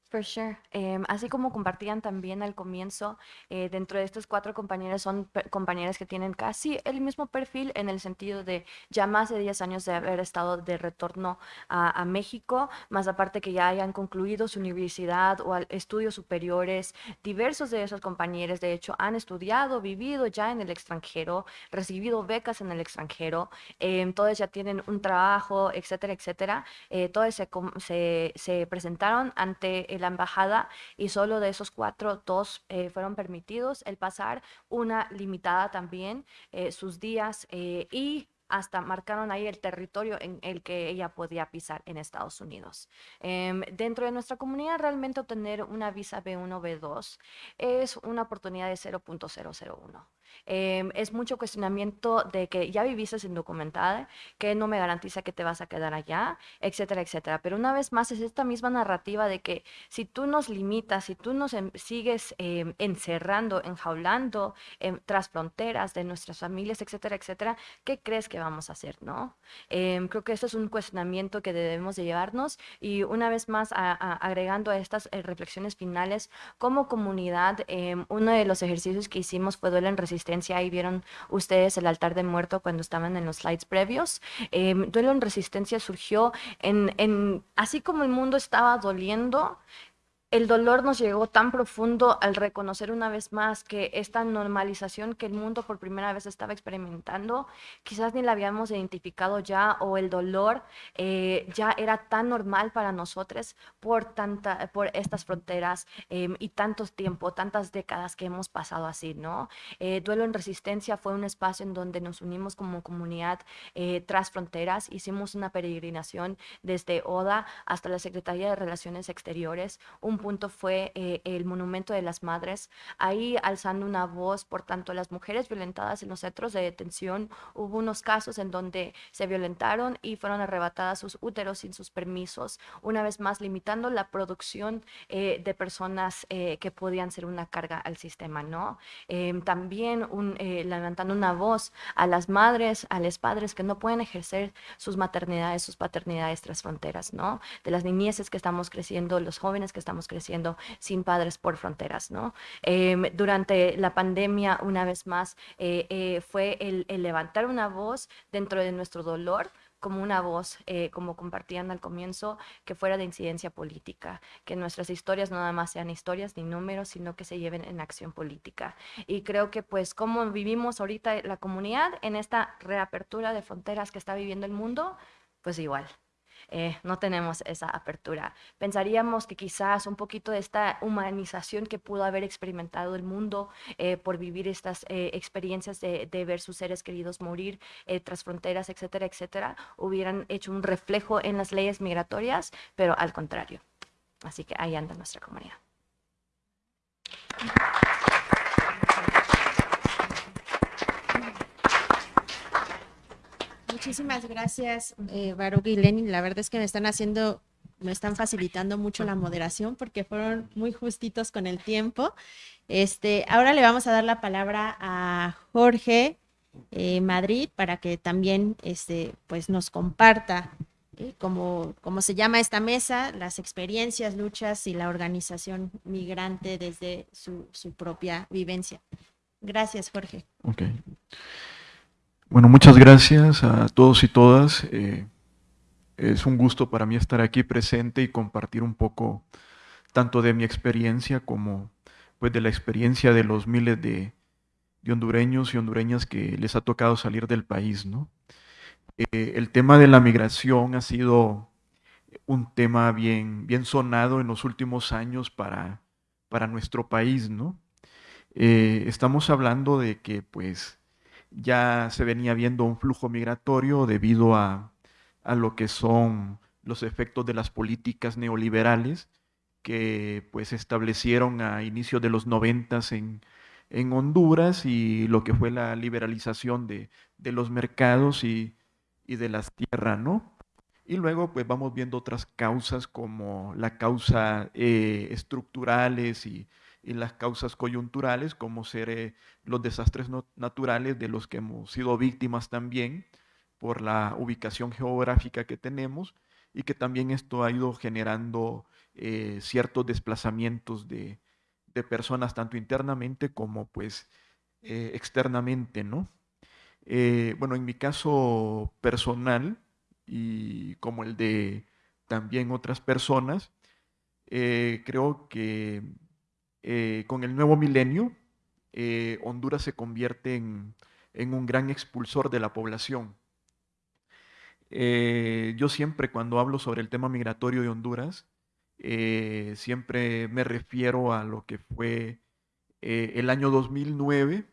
For sure. Eh, así como compartían también al comienzo, eh, dentro de estos cuatro compañeros son compañeras que tienen casi el mismo perfil en el sentido de ya más de 10 años de haber estado de retorno a, México, más aparte que ya hayan concluido su universidad o estudios superiores. Diversos de esos compañeros, de hecho, han estudiado, vivido ya en el extranjero, recibido becas en el extranjero, eh, ya tienen un trabajo, etcétera, etcétera. Eh, todos se, se presentaron ante el la embajada y solo de esos cuatro, dos eh, fueron permitidos el pasar, una limitada también eh, sus días eh, y hasta marcaron ahí el territorio en el que ella podía pisar en Estados Unidos. Eh, dentro de nuestra comunidad, realmente obtener una visa B1, B2 es una oportunidad de 0.001. Eh, es mucho cuestionamiento de que ya viviste indocumentada, que no me garantiza que te vas a quedar allá, etcétera, etcétera. Pero una vez más es esta misma narrativa de que si tú nos limitas, si tú nos em, sigues eh, encerrando, enjaulando eh, tras fronteras de nuestras familias, etcétera, etcétera, ¿qué crees que vamos a hacer, no? Creo que esto es un cuestionamiento que debemos de llevarnos y una vez más a, a, agregando a estas eh, reflexiones finales, como comunidad, uno de los ejercicios que hicimos fue duelo en resistencia ahí vieron ustedes el altar de muerto cuando estaban en los slides previos. Eh, duelo en resistencia surgió en, en, así como el mundo estaba doliendo, el dolor nos llegó tan profundo al reconocer una vez más que esta normalización que el mundo por primera vez estaba experimentando, quizás ni la habíamos identificado ya o el dolor eh, ya era tan normal para nosotros por, tanta, por estas fronteras em, y tantos tiempo, tantas décadas que hemos pasado así, ¿no? Eh, Duelo en Resistencia fue un espacio en donde nos unimos como comunidad eh, tras fronteras, hicimos una peregrinación desde ODA hasta la Secretaría de Relaciones Exteriores, un punto fue eh, el Monumento de las Madres, ahí alzando una voz por tanto las mujeres violentadas en los centros de detención. Hubo unos casos en donde se violentaron y fueron arrebatadas sus úteros sin sus permisos, una vez más limitando la producción eh, de personas eh, que podían ser una carga al sistema, ¿no? Em, también un, levantando una voz a las madres, a los padres que no pueden ejercer sus maternidades, sus paternidades tras fronteras, ¿no? De las niñeces que estamos creciendo, los jóvenes que estamos creciendo sin padres por fronteras, ¿no? Em, durante la pandemia, una vez más, eh, eh, fue el, levantar una voz dentro de nuestro dolor, como una voz, eh, como compartían al comienzo, que fuera de incidencia política, que nuestras historias no nada más sean historias ni números, sino que se lleven en acción política. Y creo que pues como vivimos ahorita la comunidad en esta reapertura de fronteras que está viviendo el mundo, pues igual, eh, no tenemos esa apertura. Pensaríamos que quizás un poquito de esta humanización que pudo haber experimentado el mundo eh, por vivir estas eh, experiencias de, de, ver sus seres queridos morir tras fronteras, etcétera, etcétera, hubieran hecho un reflejo en las leyes migratorias, pero al contrario. Así que ahí anda nuestra comunidad. Muchísimas gracias, eh, Baruch y Lenin. La verdad es que me están haciendo, me están facilitando mucho la moderación porque fueron muy justitos con el tiempo. Este, ahora le vamos a dar la palabra a Jorge eh, Madrid para que también este, pues nos comparta eh, cómo, se llama esta mesa, las experiencias, luchas y la organización migrante desde su, su propia vivencia. Gracias, Jorge. Okay. Bueno, muchas gracias a todos y todas. Eh, es un gusto para mí estar aquí presente y compartir un poco tanto de mi experiencia como pues, de la experiencia de los miles de, hondureños y hondureñas que les ha tocado salir del país. ¿no? Eh, el tema de la migración ha sido un tema bien, bien sonado en los últimos años para, para nuestro país. ¿no? Eh, estamos hablando de que pues ya se venía viendo un flujo migratorio debido a, lo que son los efectos de las políticas neoliberales que pues establecieron a inicios de los noventas en, en Honduras y lo que fue la liberalización de, los mercados y, de las tierras, ¿no? Y luego pues vamos viendo otras causas como la causa eh, estructurales y y las causas coyunturales, como ser eh, los desastres naturales de los que hemos sido víctimas también por la ubicación geográfica que tenemos y que también esto ha ido generando eh, ciertos desplazamientos de, personas tanto internamente como pues eh, externamente, ¿no? bueno, en mi caso personal y como el de también otras personas, creo que eh, con el nuevo milenio, eh, Honduras se convierte en, un gran expulsor de la población. Eh, yo siempre cuando hablo sobre el tema migratorio de Honduras, siempre me refiero a lo que fue el año 2009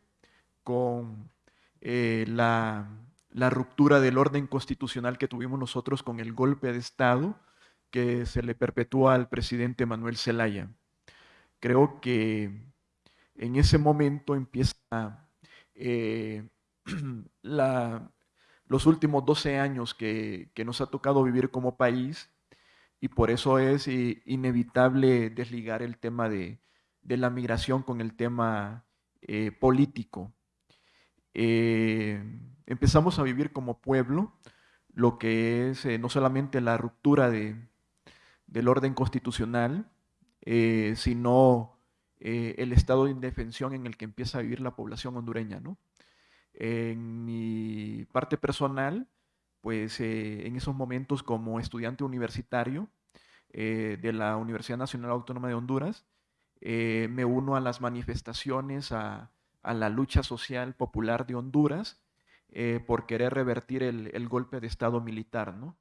con la, la ruptura del orden constitucional que tuvimos nosotros con el golpe de Estado que se le perpetúa al presidente Manuel Zelaya creo que en ese momento empieza eh, los últimos 12 años que, nos ha tocado vivir como país y por eso es eh, inevitable desligar el tema de, la migración con el tema eh, político. empezamos a vivir como pueblo lo que es no solamente la ruptura del orden constitucional, eh, sino eh, el estado de indefensión en el que empieza a vivir la población hondureña. ¿no? En mi parte personal, pues eh, en esos momentos como estudiante universitario, de la Universidad Nacional Autónoma de Honduras. me uno a las manifestaciones, a, la lucha social popular de Honduras eh, por querer revertir el, golpe de Estado militar, ¿no?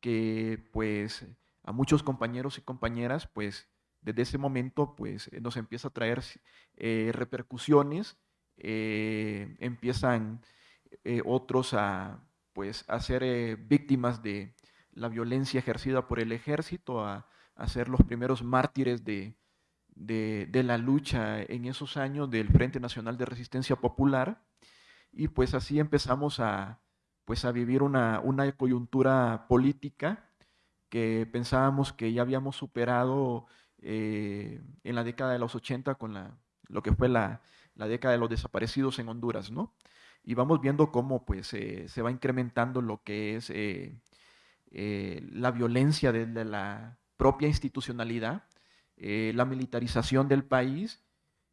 Que pues a muchos compañeros y compañeras, pues desde ese momento, pues eh, nos empieza a traer eh, repercusiones, empiezan otros a pues a ser víctimas de la violencia ejercida por el ejército, a, a ser los primeros mártires de, de, la lucha en esos años del Frente Nacional de Resistencia Popular. Y pues así empezamos a, pues a vivir una, coyuntura política que pensábamos que ya habíamos superado eh, en la década de los 80 con la, lo que fue la, década de los desaparecidos en Honduras, ¿no? Y vamos viendo cómo pues eh, se va incrementando lo que es eh, la violencia desde la propia institucionalidad eh, la militarización del país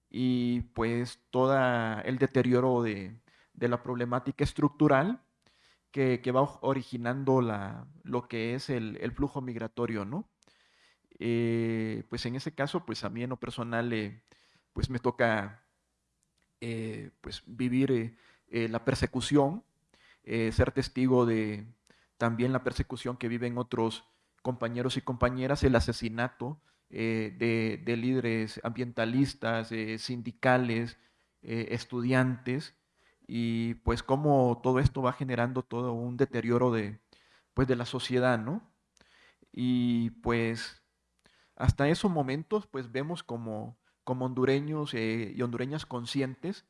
y pues todo el deterioro de, la problemática estructural que, va originando la, lo que es el, flujo migratorio, ¿no? Eh, pues en ese caso, pues a mí en lo personal, eh, pues me toca pues vivir la persecución, ser testigo de también la persecución que viven otros compañeros y compañeras, el asesinato eh, de, líderes ambientalistas, eh, sindicales, eh, estudiantes, y pues cómo todo esto va generando todo un deterioro de, pues, de la sociedad, ¿no? Y pues hasta esos momentos pues vemos como, como hondureños y hondureñas conscientes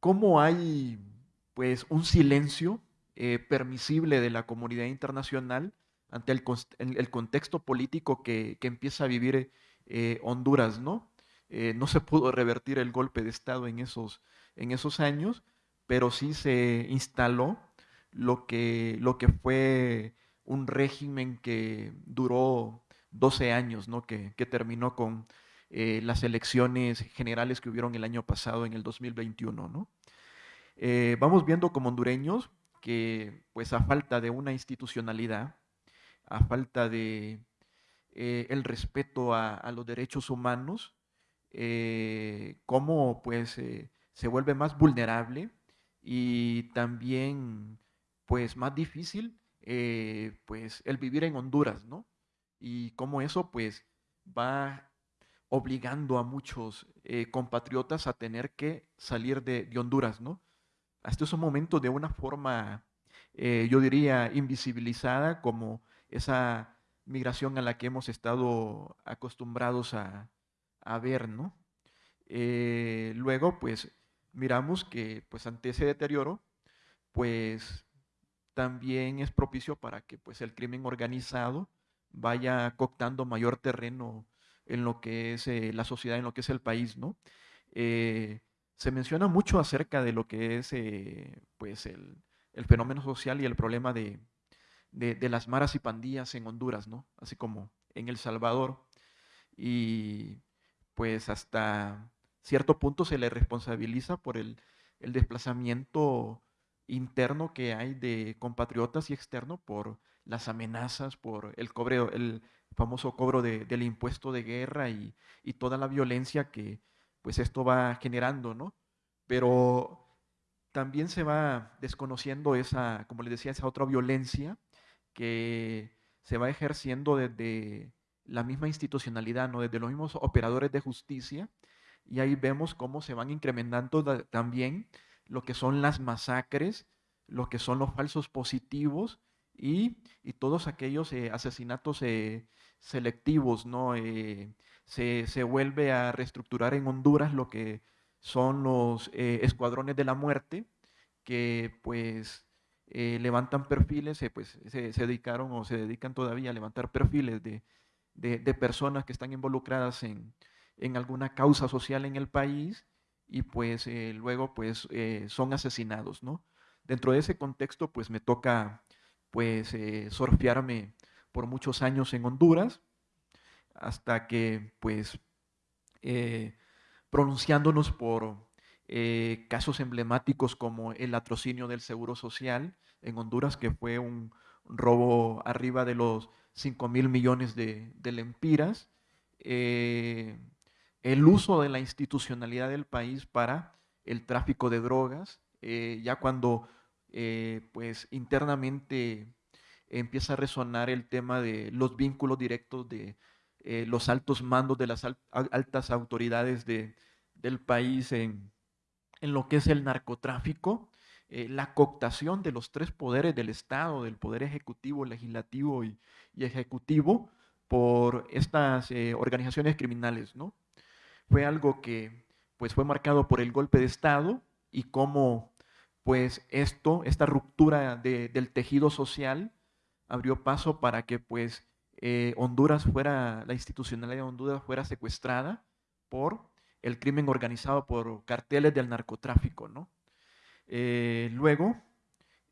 cómo hay pues un silencio permisible de la comunidad internacional ante el, el contexto político que, empieza a vivir eh, Honduras, ¿no? Eh, no se pudo revertir el golpe de Estado en esos, en esos años, pero sí se instaló lo que, lo que fue un régimen que duró 12 años, ¿no? que, terminó con eh, las elecciones generales que hubieron el año pasado, en el 2021. ¿no? vamos viendo como hondureños que, pues a falta de una institucionalidad, a falta de eh, el respeto a, los derechos humanos, eh, cómo pues eh, se vuelve más vulnerable y también pues más difícil pues el vivir en Honduras, ¿no? Y cómo eso pues va obligando a muchos compatriotas a tener que salir de, de Honduras, ¿no? Hasta ese momento de una forma, yo diría, invisibilizada como esa migración a la que hemos estado acostumbrados a, ver, ¿no? Eh, luego, pues, miramos que, pues, ante ese deterioro, pues, también es propicio para que, pues, el crimen organizado vaya cooptando mayor terreno en lo que es eh, la sociedad, en lo que es el país, ¿no? Eh, se menciona mucho acerca de lo que es, pues, el fenómeno social y el problema de, de, las maras y pandillas en Honduras, ¿no? Así como en El Salvador. Y pues hasta cierto punto se le responsabiliza por el, desplazamiento interno que hay de compatriotas y externo por las amenazas, por el famoso cobro del impuesto de guerra y, y, toda la violencia que pues esto va generando, ¿no? Pero también se va desconociendo esa, como les decía, esa otra violencia que se va ejerciendo desde la misma institucionalidad, ¿no? desde los mismos operadores de justicia, y ahí vemos cómo se van incrementando también lo que son las masacres, lo que son los falsos positivos y, todos aquellos eh, asesinatos eh, selectivos, ¿no? Eh, se, se, vuelve a reestructurar en Honduras lo que son los escuadrones de la muerte, que pues eh, levantan perfiles, eh, pues se, dedicaron o se dedican todavía a levantar perfiles de, de, personas que están involucradas en, en, alguna causa social en el país y pues eh, luego pues son asesinados, ¿no? Dentro de ese contexto pues me toca pues surfearme por muchos años en Honduras hasta que pues pronunciándonos por casos emblemáticos como el latrocinio del Seguro Social, en Honduras, que fue un, robo arriba de los 5 mil millones de, lempiras, eh, el uso de la institucionalidad del país para el tráfico de drogas, eh, ya cuando eh, pues internamente empieza a resonar el tema de los vínculos directos de los altos mandos de las altas autoridades del país en, en lo que es el narcotráfico, eh, la cooptación de los tres poderes del Estado, del poder ejecutivo, legislativo y, ejecutivo, por estas eh, organizaciones criminales, ¿no? Fue algo que pues fue marcado por el golpe de Estado y cómo pues esto, esta ruptura del tejido social abrió paso para que pues eh, Honduras fuera, la institucionalidad de Honduras fuera secuestrada por el crimen organizado por carteles del narcotráfico, ¿no? Eh, luego,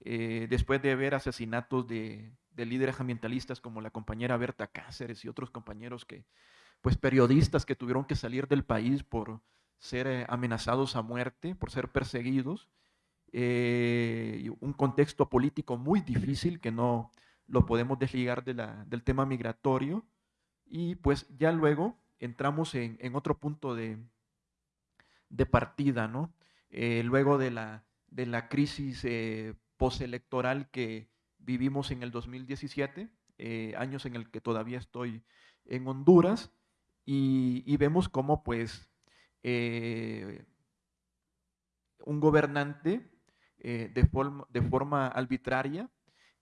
eh, después de ver asesinatos de, líderes ambientalistas como la compañera Berta Cáceres y otros compañeros que, pues periodistas que tuvieron que salir del país por ser amenazados a muerte, por ser perseguidos, un contexto político muy difícil que no lo podemos desligar del tema migratorio, y pues ya luego entramos en, otro punto de, de partida, ¿no? luego de la, de la crisis eh, postelectoral que vivimos en el 2017, eh, años en el que todavía estoy en Honduras, y, vemos cómo pues eh, un gobernante de, forma, de, forma, arbitraria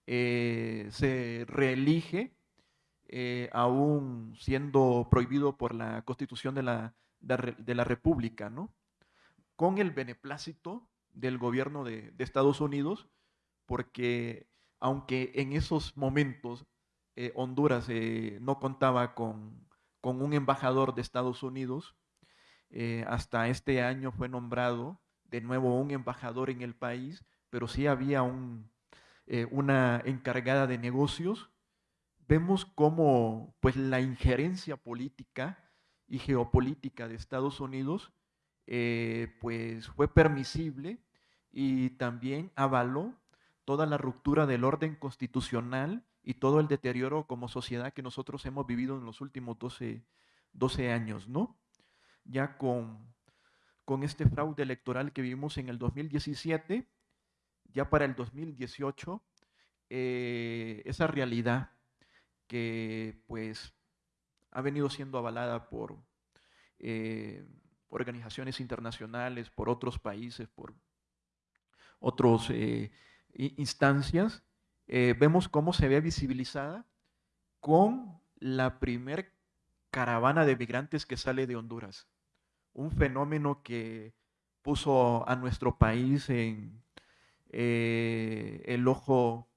se reelige, aún siendo prohibido por la constitución de la, de la República, ¿no? con el beneplácito del gobierno de, Estados Unidos, porque aunque en esos momentos eh, Honduras eh, no contaba con, un embajador de Estados Unidos, eh, hasta este año fue nombrado de nuevo un embajador en el país, pero sí había un, una encargada de negocios. Vemos cómo pues, la injerencia política y geopolítica de Estados Unidos pues, fue permisible y también avaló toda la ruptura del orden constitucional y todo el deterioro como sociedad que nosotros hemos vivido en los últimos 12, 12 años, ¿no? Ya con, con este fraude electoral que vivimos en el 2017, ya para el 2018, eh, esa realidad que pues ha venido siendo avalada por eh, organizaciones internacionales, por otros países, por otras eh, instancias, vemos cómo se ve visibilizada con la primer caravana de migrantes que sale de Honduras. Un fenómeno que puso a nuestro país en eh, el ojo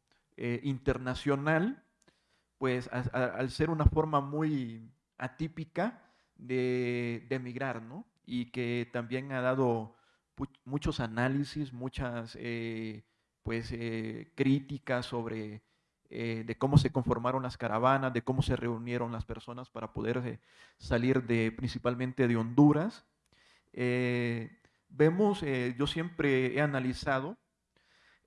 internacional, pues al ser una forma muy atípica de, de emigrar, ¿no? Y que también ha dado muchos análisis, muchas eh, pues, eh, críticas sobre eh, de cómo se conformaron las caravanas, de cómo se reunieron las personas para poder salir de, principalmente de Honduras. Vemos, yo siempre he analizado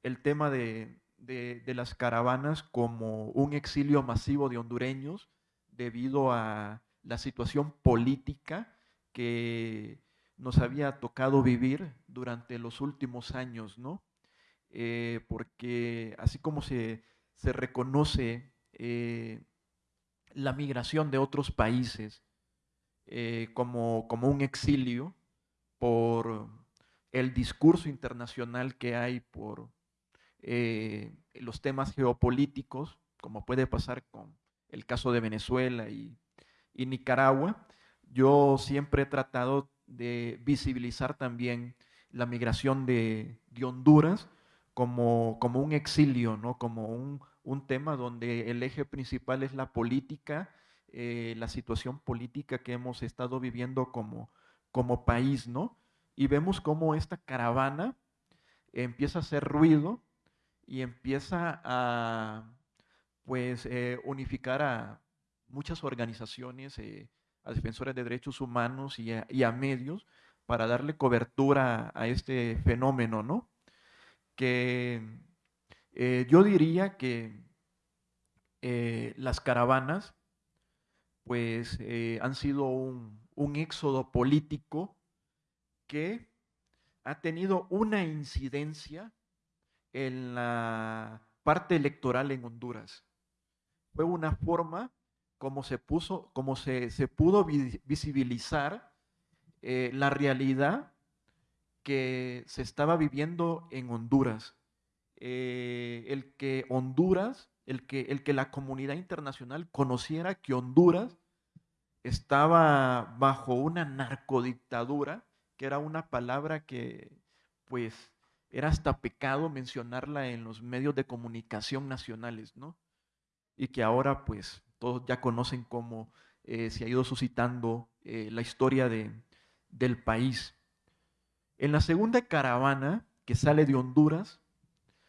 el tema de, de, las caravanas como un exilio masivo de hondureños debido a la situación política que nos había tocado vivir durante los últimos años, ¿no? Eh, porque así como se, reconoce eh, la migración de otros países eh, como, como un exilio por el discurso internacional que hay por los temas geopolíticos, como puede pasar con el caso de Venezuela y, Nicaragua, yo siempre he tratado de visibilizar también la migración de, Honduras como, como, un exilio, ¿no? como un, tema donde el eje principal es la política, eh, la situación política que hemos estado viviendo como, como país, ¿no? Y vemos cómo esta caravana empieza a hacer ruido y empieza a pues eh, unificar a muchas organizaciones eh, a defensores de derechos humanos y a, medios para darle cobertura a, este fenómeno, ¿no? Que eh, yo diría que las caravanas pues han sido un, un éxodo político que ha tenido una incidencia en la parte electoral en Honduras. Fue una forma como se puso, se, se pudo visibilizar eh, la realidad que se estaba viviendo en Honduras. Eh, el que Honduras, el que, el que la comunidad internacional conociera que Honduras estaba bajo una narcodictadura, que era una palabra que pues era hasta pecado mencionarla en los medios de comunicación nacionales, ¿no? Y que ahora pues todos ya conocen cómo eh, se ha ido suscitando eh, la historia de, del país. En la segunda caravana que sale de Honduras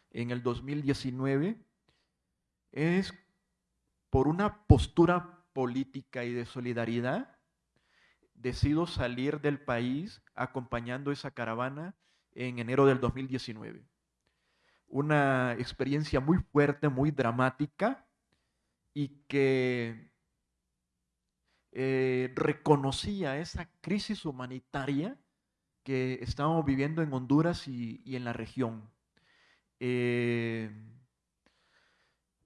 en el 2019 es por una postura política y de solidaridad, decido salir del país acompañando esa caravana en enero del 2019. Una experiencia muy fuerte, muy dramática y que eh, reconocía esa crisis humanitaria que estábamos viviendo en Honduras y, en la región. Eh,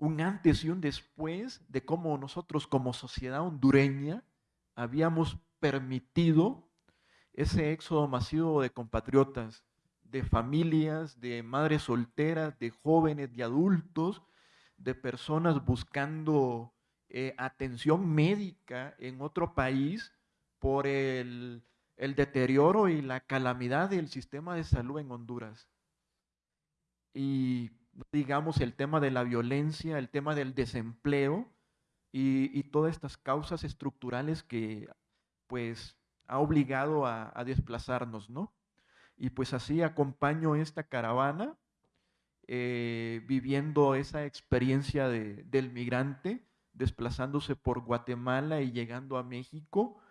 un antes y un después de cómo nosotros como sociedad hondureña habíamos permitido ese éxodo masivo de compatriotas, de familias, de madres solteras, de jóvenes, de adultos, de personas buscando eh, atención médica en otro país por el el deterioro y la calamidad del sistema de salud en Honduras. Y digamos el tema de la violencia, el tema del desempleo y, todas estas causas estructurales que pues ha obligado a, desplazarnos, ¿no? Y pues así acompaño esta caravana eh, viviendo esa experiencia del migrante, desplazándose por Guatemala y llegando a México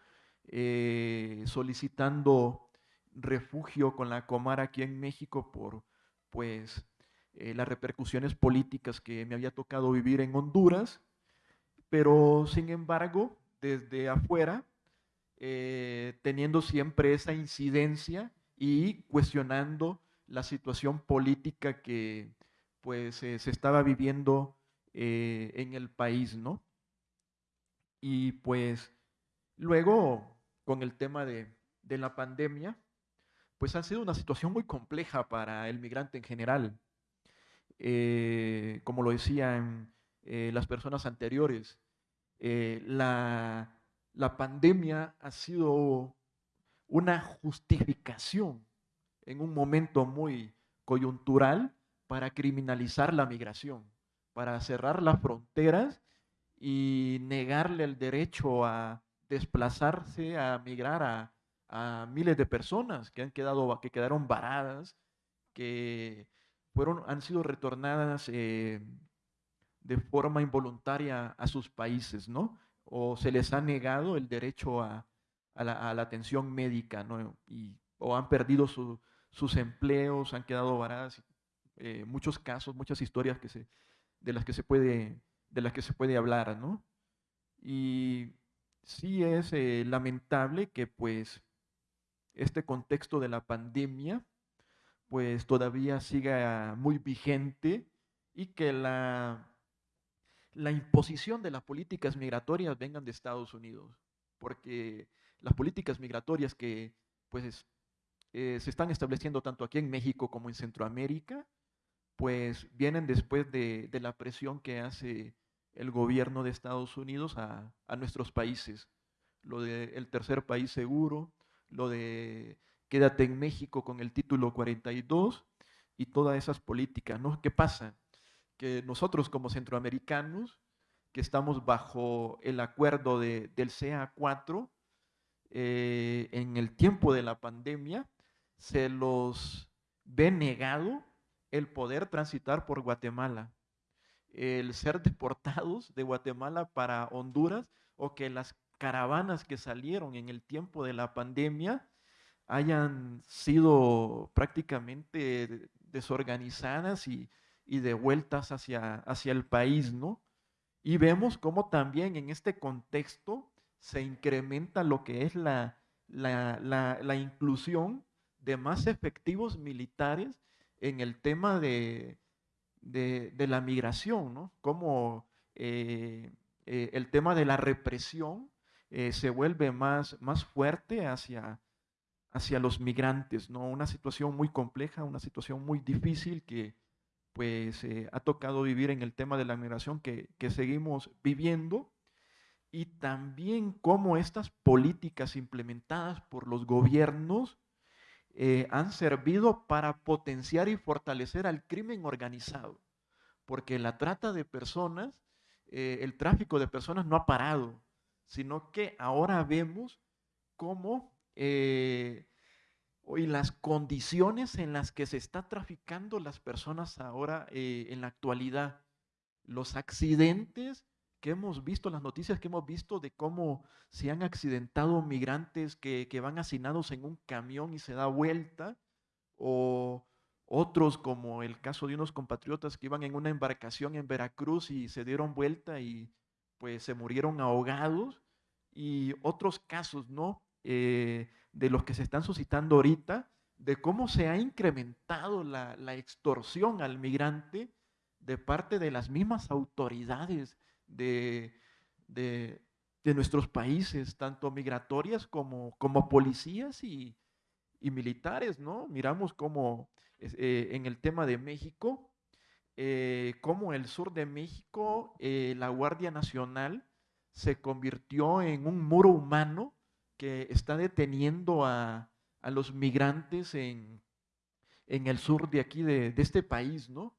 eh, solicitando refugio con la Comar aquí en México por pues eh, las repercusiones políticas que me había tocado vivir en Honduras, pero sin embargo, desde afuera, eh, teniendo siempre esa incidencia y cuestionando la situación política que pues se estaba viviendo en el país, ¿no? Y pues luego con el tema de, la pandemia, pues ha sido una situación muy compleja para el migrante en general. Eh, como lo decían eh, las personas anteriores, eh, la, la pandemia ha sido una justificación en un momento muy coyuntural para criminalizar la migración, para cerrar las fronteras y negarle el derecho a, desplazarse, a migrar a, miles de personas que han quedado, que quedaron varadas, que fueron, han sido retornadas eh, de forma involuntaria a sus países, ¿no? O se les ha negado el derecho a, la, atención médica, ¿no? Y, o han perdido sus empleos, han quedado varadas. Eh, muchos casos, muchas historias que se, de las que se puede, de las que se puede hablar, ¿no? Y sí es eh, lamentable que pues este contexto de la pandemia pues todavía siga muy vigente y que la, la imposición de las políticas migratorias vengan de Estados Unidos, porque las políticas migratorias que pues eh, se están estableciendo tanto aquí en México como en Centroamérica, pues vienen después de, de la presión que hace el gobierno de Estados Unidos a, nuestros países. Lo del el tercer país seguro, lo de quédate en México con el título 42 y todas esas políticas, ¿no? ¿Qué pasa? Que nosotros como centroamericanos, que estamos bajo el acuerdo de, del CA4, eh, en el tiempo de la pandemia, se los ve negado el poder transitar por Guatemala el ser deportados de Guatemala para Honduras o que las caravanas que salieron en el tiempo de la pandemia hayan sido prácticamente desorganizadas y, y devueltas hacia, hacia el país, ¿no? Y vemos cómo también en este contexto se incrementa lo que es la, la, inclusión de más efectivos militares en el tema de, de, la migración, ¿no? Como eh, eh, el tema de la represión eh, se vuelve más, más fuerte hacia, hacia los migrantes, ¿no? Una situación muy compleja, una situación muy difícil que pues ha tocado vivir en el tema de la migración que, que seguimos viviendo y también cómo estas políticas implementadas por los gobiernos eh, han servido para potenciar y fortalecer al crimen organizado, porque la trata de personas, eh, el tráfico de personas no ha parado, sino que ahora vemos cómo eh, hoy las condiciones en las que se está traficando las personas ahora en la actualidad, los accidentes que hemos visto, las noticias que hemos visto de cómo se han accidentado migrantes que, van hacinados en un camión y se da vuelta, o otros como el caso de unos compatriotas que iban en una embarcación en Veracruz y se dieron vuelta y pues se murieron ahogados, y otros casos, ¿no? Eh, de los que se están suscitando ahorita, de cómo se ha incrementado la, la extorsión al migrante de parte de las mismas autoridades de, de, nuestros países, tanto migratorias como, como policías y, militares, ¿no? Miramos como eh, en el tema de México, eh, como el sur de México, eh, la Guardia Nacional se convirtió en un muro humano que está deteniendo a, a los migrantes en, en, el sur de aquí, de, de este país, ¿no?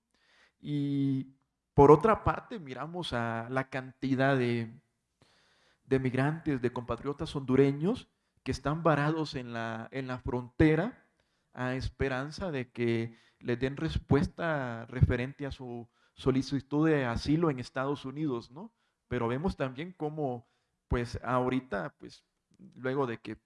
Y por otra parte, miramos a la cantidad de, migrantes, de compatriotas hondureños que están varados en la, en la frontera a esperanza de que les den respuesta referente a su solicitud de asilo en Estados Unidos, ¿no? Pero vemos también cómo, pues ahorita, pues luego de que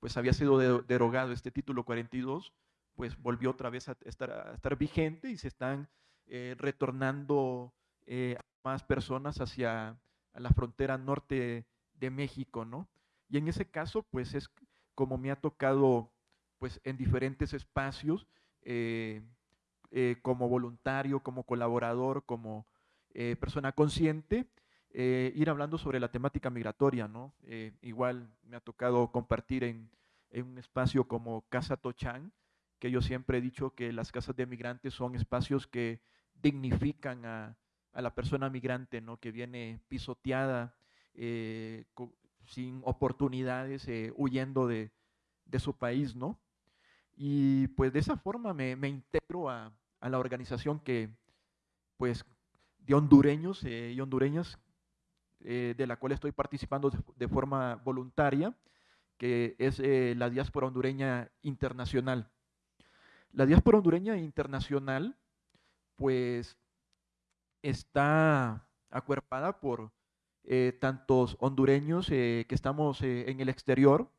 pues había sido derogado este título 42, pues volvió otra vez a estar, a estar vigente y se están eh, retornando eh, más personas hacia la frontera norte de México, ¿no? Y en ese caso, pues es como me ha tocado, pues en diferentes espacios, eh, como voluntario, como colaborador, como persona consciente, ir hablando sobre la temática migratoria, ¿no? igual me ha tocado compartir en, en un espacio como Casa Tochán, que yo siempre he dicho que las casas de migrantes son espacios que dignifican a, a la persona migrante, ¿no? Que viene pisoteada, eh, sin oportunidades, eh, huyendo de, su país, ¿no? Y pues de esa forma me, integro a, la organización que, pues, de hondureños eh, y hondureñas, de la cual estoy participando de, forma voluntaria, que es la diáspora hondureña internacional. La diáspora hondureña internacional, pues, está acuerpada por eh, tantos hondureños eh, que estamos eh, en el exterior,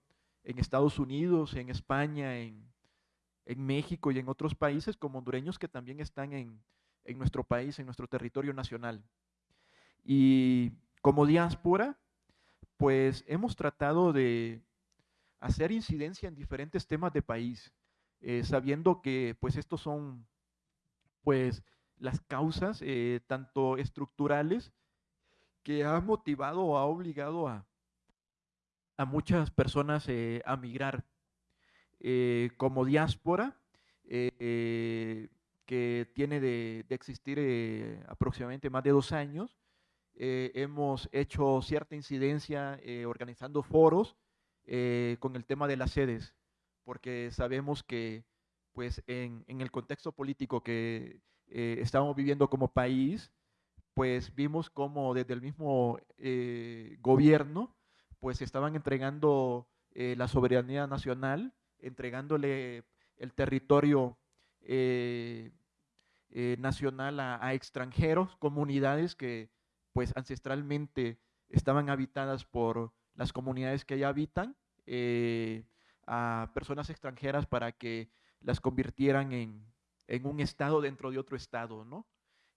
en Estados Unidos, en España, en, México y en otros países, como hondureños que también están en, en nuestro país, en nuestro territorio nacional. Y como diáspora, pues hemos tratado de hacer incidencia en diferentes temas de país, sabiendo que pues estos son pues las causas, eh, tanto estructurales, que ha motivado o ha obligado a, muchas personas eh, a migrar eh, como diáspora, que tiene de existir aproximadamente más de dos años. Hemos hecho cierta incidencia organizando foros con el tema de las sedes, porque sabemos que pues en, en el contexto político que eh, estábamos viviendo como país, pues vimos como desde el mismo eh, gobierno, pues estaban entregando eh, la soberanía nacional, entregándole el territorio nacional a, extranjeros, comunidades que pues ancestralmente estaban habitadas por las comunidades que allá habitan, a personas extranjeras para que las convirtieran en, en un estado dentro de otro estado, ¿no?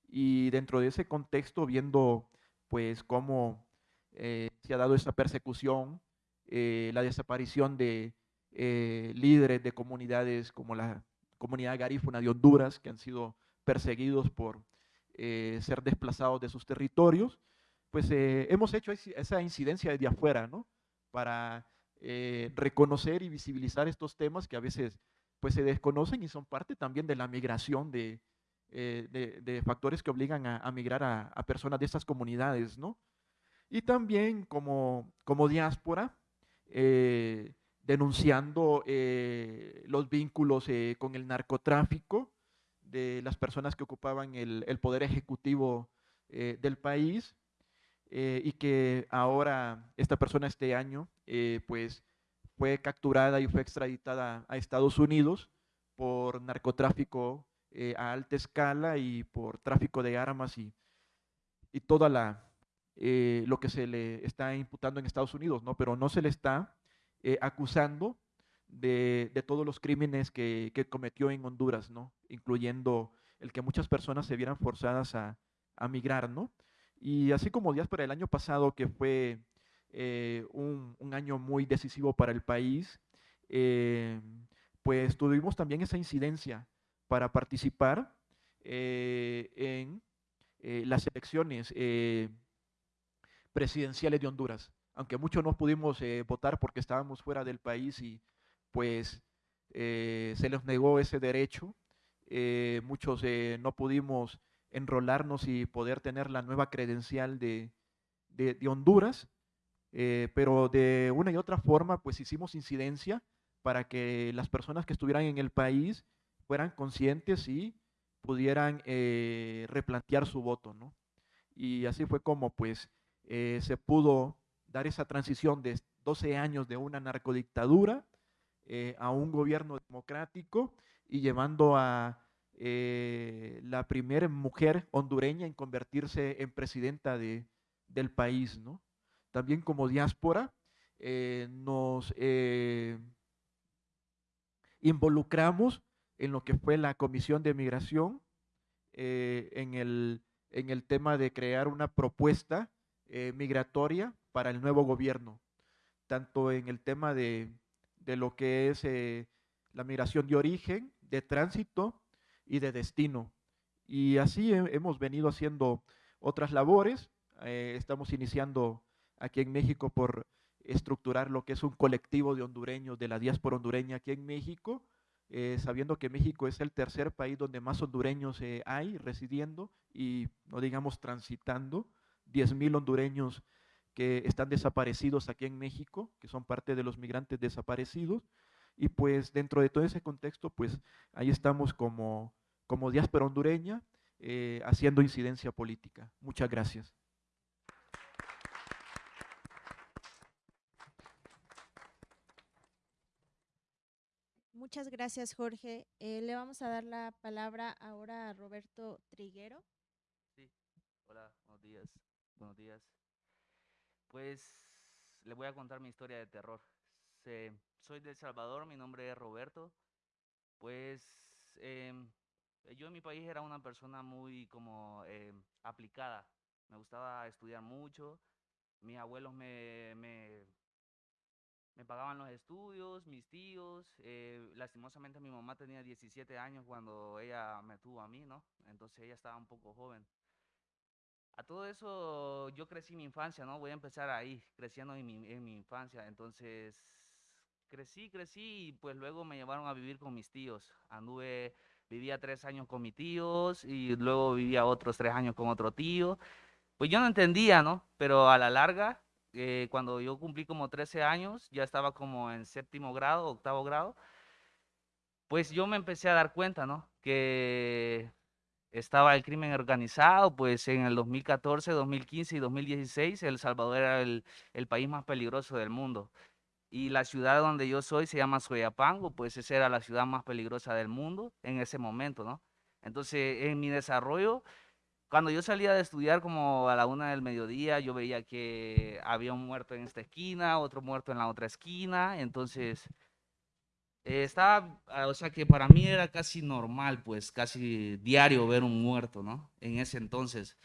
Y dentro de ese contexto, viendo pues cómo eh, se ha dado esa persecución, eh, la desaparición de eh, líderes de comunidades como la comunidad garífuna de Honduras, que han sido perseguidos por ser desplazados de sus territorios, pues hemos hecho esa incidencia desde afuera, ¿no? Para reconocer y visibilizar estos temas que a veces pues se desconocen y son parte también de la migración de, de, factores que obligan a, migrar a, a, personas de estas comunidades, ¿no? y también como, como diáspora, eh, denunciando eh, los vínculos eh, con el narcotráfico de las personas que ocupaban el, el poder ejecutivo del país y que ahora esta persona este año pues fue capturada y fue extraditada a Estados Unidos por narcotráfico a alta escala y por tráfico de armas y, y toda la, eh, lo que se le está imputando en Estados Unidos, ¿no? Pero no se le está eh, acusando de, todos los crímenes que, cometió en Honduras, ¿no? Incluyendo el que muchas personas se vieran forzadas a, migrar, ¿no? Y así como días para el año pasado, que fue eh, un, año muy decisivo para el país, pues tuvimos también esa incidencia para participar en las elecciones presidenciales de Honduras. Aunque muchos no pudimos eh, votar porque estábamos fuera del país y pues eh, se les negó ese derecho. Eh, muchos no pudimos enrolarnos y poder tener la nueva credencial de, de, Honduras, pero de una y otra forma pues hicimos incidencia para que las personas que estuvieran en el país fueran conscientes y pudieran replantear su voto, ¿no? Y así fue como pues eh, se pudo dar esa transición de 12 años de una narcodictadura eh, a un gobierno democrático y llevando a eh, la primera mujer hondureña en convertirse en presidenta de, del país. ¿no? También como diáspora nos involucramos en lo que fue la Comisión de Migración, en, el, en el tema de crear una propuesta eh, migratoria para el nuevo gobierno, tanto en el tema de, lo que es eh, la migración de origen, de tránsito y de destino. Y así hemos venido haciendo otras labores. Eh, estamos iniciando aquí en México por estructurar lo que es un colectivo de hondureños de la diáspora hondureña aquí en México, sabiendo que México es el tercer país donde más hondureños hay residiendo y no digamos transitando 10.000 hondureños que están desaparecidos aquí en México, que son parte de los migrantes desaparecidos. Y pues dentro de todo ese contexto, pues ahí estamos como, como diáspora hondureña eh, haciendo incidencia política. Muchas gracias. Muchas gracias, Jorge. Eh, le vamos a dar la palabra ahora a Roberto Triguero. Sí, hola, buenos días. Buenos días. Pues le voy a contar mi historia de terror. Soy de El Salvador, mi nombre es Roberto. Pues em, yo en mi país era una persona muy como em, aplicada. Me gustaba estudiar mucho. Mis abuelos me, me, pagaban los estudios, mis tíos. Eh, lastimosamente mi mamá tenía 17 años cuando ella me tuvo a mí, ¿no? Entonces ella estaba un poco joven. A todo eso yo crecí mi infancia, ¿no? Voy a empezar ahí, creciendo en mi, en mi infancia. Entonces, crecí, crecí y pues luego me llevaron a vivir con mis tíos. Anduve, vivía tres años con mis tíos y luego vivía otros tres años con otro tío. Pues yo no entendía, ¿no? Pero a la larga, eh, cuando yo cumplí como 13 años, ya estaba como en séptimo grado, octavo grado, pues yo me empecé a dar cuenta, ¿no? Que estaba el crimen organizado, pues en el 2014, 2015 y 2016 El Salvador era el, país más peligroso del mundo. Y la ciudad donde yo soy se llama Soyapango, pues esa era la ciudad más peligrosa del mundo en ese momento, ¿no? Entonces, en mi desarrollo, cuando yo salía de estudiar como a la una del mediodía, yo veía que había un muerto en esta esquina, otro muerto en la otra esquina, entonces eh, estaba, ah, o sea que para mí era casi normal, pues casi diario ver un muerto, ¿no? En ese entonces.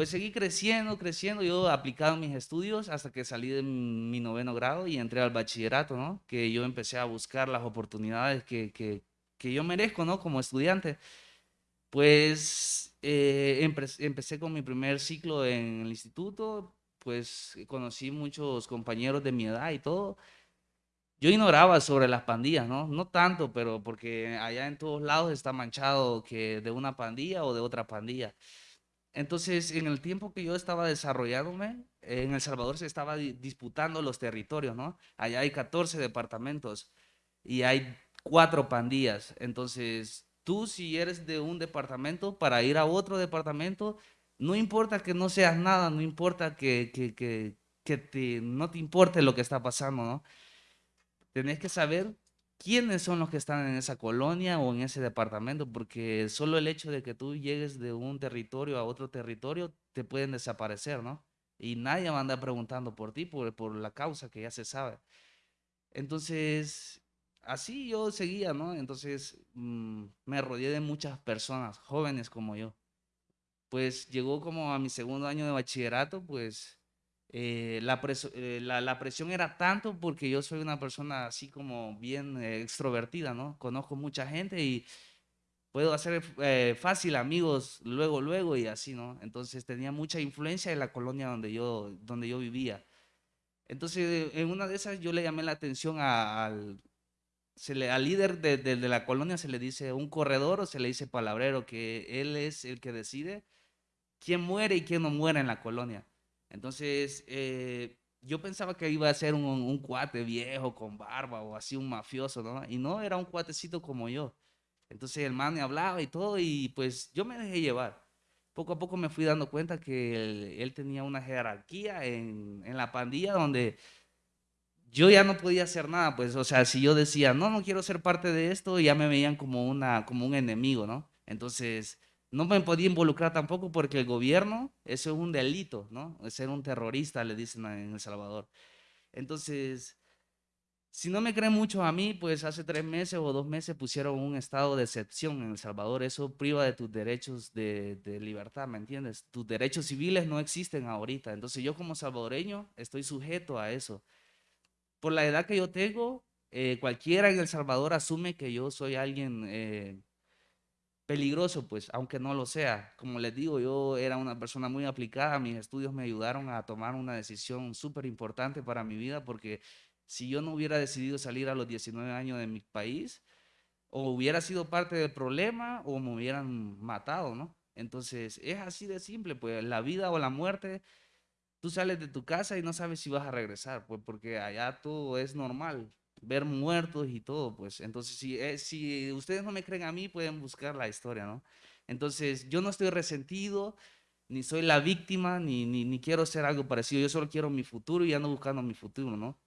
Pues seguí creciendo, creciendo, yo aplicado mis estudios hasta que salí de mi noveno grado y entré al bachillerato, ¿no? Que yo empecé a buscar las oportunidades que, que, que yo merezco, ¿no? Como estudiante. Pues eh, empecé con mi primer ciclo en el instituto, pues conocí muchos compañeros de mi edad y todo. Yo ignoraba sobre las pandillas, ¿no? No tanto, pero porque allá en todos lados está manchado que de una pandilla o de otra pandilla. Entonces, en el tiempo que yo estaba desarrollándome, en El Salvador se estaba disputando los territorios, ¿no? Allá hay 14 departamentos y hay cuatro pandillas. Entonces, tú si eres de un departamento, para ir a otro departamento, no importa que no seas nada, no importa que, que, que, que te, no te importe lo que está pasando, ¿no? Tenés que saber quiénes son los que están en esa colonia o en ese departamento, porque solo el hecho de que tú llegues de un territorio a otro territorio te pueden desaparecer, ¿no? Y nadie va a andar preguntando por ti, por, la causa que ya se sabe. Entonces, así yo seguía, ¿no? Entonces mm, me rodeé de muchas personas, jóvenes como yo. Pues llegó como a mi segundo año de bachillerato, pues eh, la, eh, la, presión era tanto porque yo soy una persona así como bien eh, extrovertida, ¿no? Conozco mucha gente y puedo hacer fácil amigos luego, luego y así, ¿no? Entonces tenía mucha influencia en la colonia donde yo, donde yo vivía. Entonces, en una de esas yo le llamé la atención al, se le, al líder de, de, de, la colonia se le dice un corredor o se le dice palabrero, que él es el que decide quién muere y quién no muere en la colonia. Entonces, eh, yo pensaba que iba a ser un, un, cuate viejo con barba o así un mafioso, ¿no? Y no, era un cuatecito como yo. Entonces el man me hablaba y todo y pues yo me dejé llevar. Poco a poco me fui dando cuenta que él, él tenía una jerarquía en, en, la pandilla donde yo ya no podía hacer nada, pues, o sea, si yo decía, no, no quiero ser parte de esto, ya me veían como, una, como un enemigo, ¿no? Entonces, no me podía involucrar tampoco porque el gobierno, eso es un delito, ¿no? Ser un terrorista, le dicen en El Salvador. Entonces, si no me creen mucho a mí, pues hace tres meses o dos meses pusieron un estado de excepción en El Salvador. Eso priva de tus derechos de, de libertad, ¿me entiendes? Tus derechos civiles no existen ahorita. Entonces yo como salvadoreño estoy sujeto a eso. Por la edad que yo tengo, eh, cualquiera en El Salvador asume que yo soy alguien... Eh, peligroso, pues, aunque no lo sea. Como les digo, yo era una persona muy aplicada, mis estudios me ayudaron a tomar una decisión súper importante para mi vida, porque si yo no hubiera decidido salir a los 19 años de mi país, o hubiera sido parte del problema, o me hubieran matado, ¿no? Entonces, es así de simple, pues, la vida o la muerte, tú sales de tu casa y no sabes si vas a regresar, pues, porque allá todo es normal, ver muertos y todo, pues. Entonces, si, eh, si ustedes no me creen a mí, pueden buscar la historia, ¿no? Entonces, yo no estoy resentido, ni soy la víctima, ni, ni, quiero ser algo parecido. Yo solo quiero mi futuro y ando buscando mi futuro, ¿no?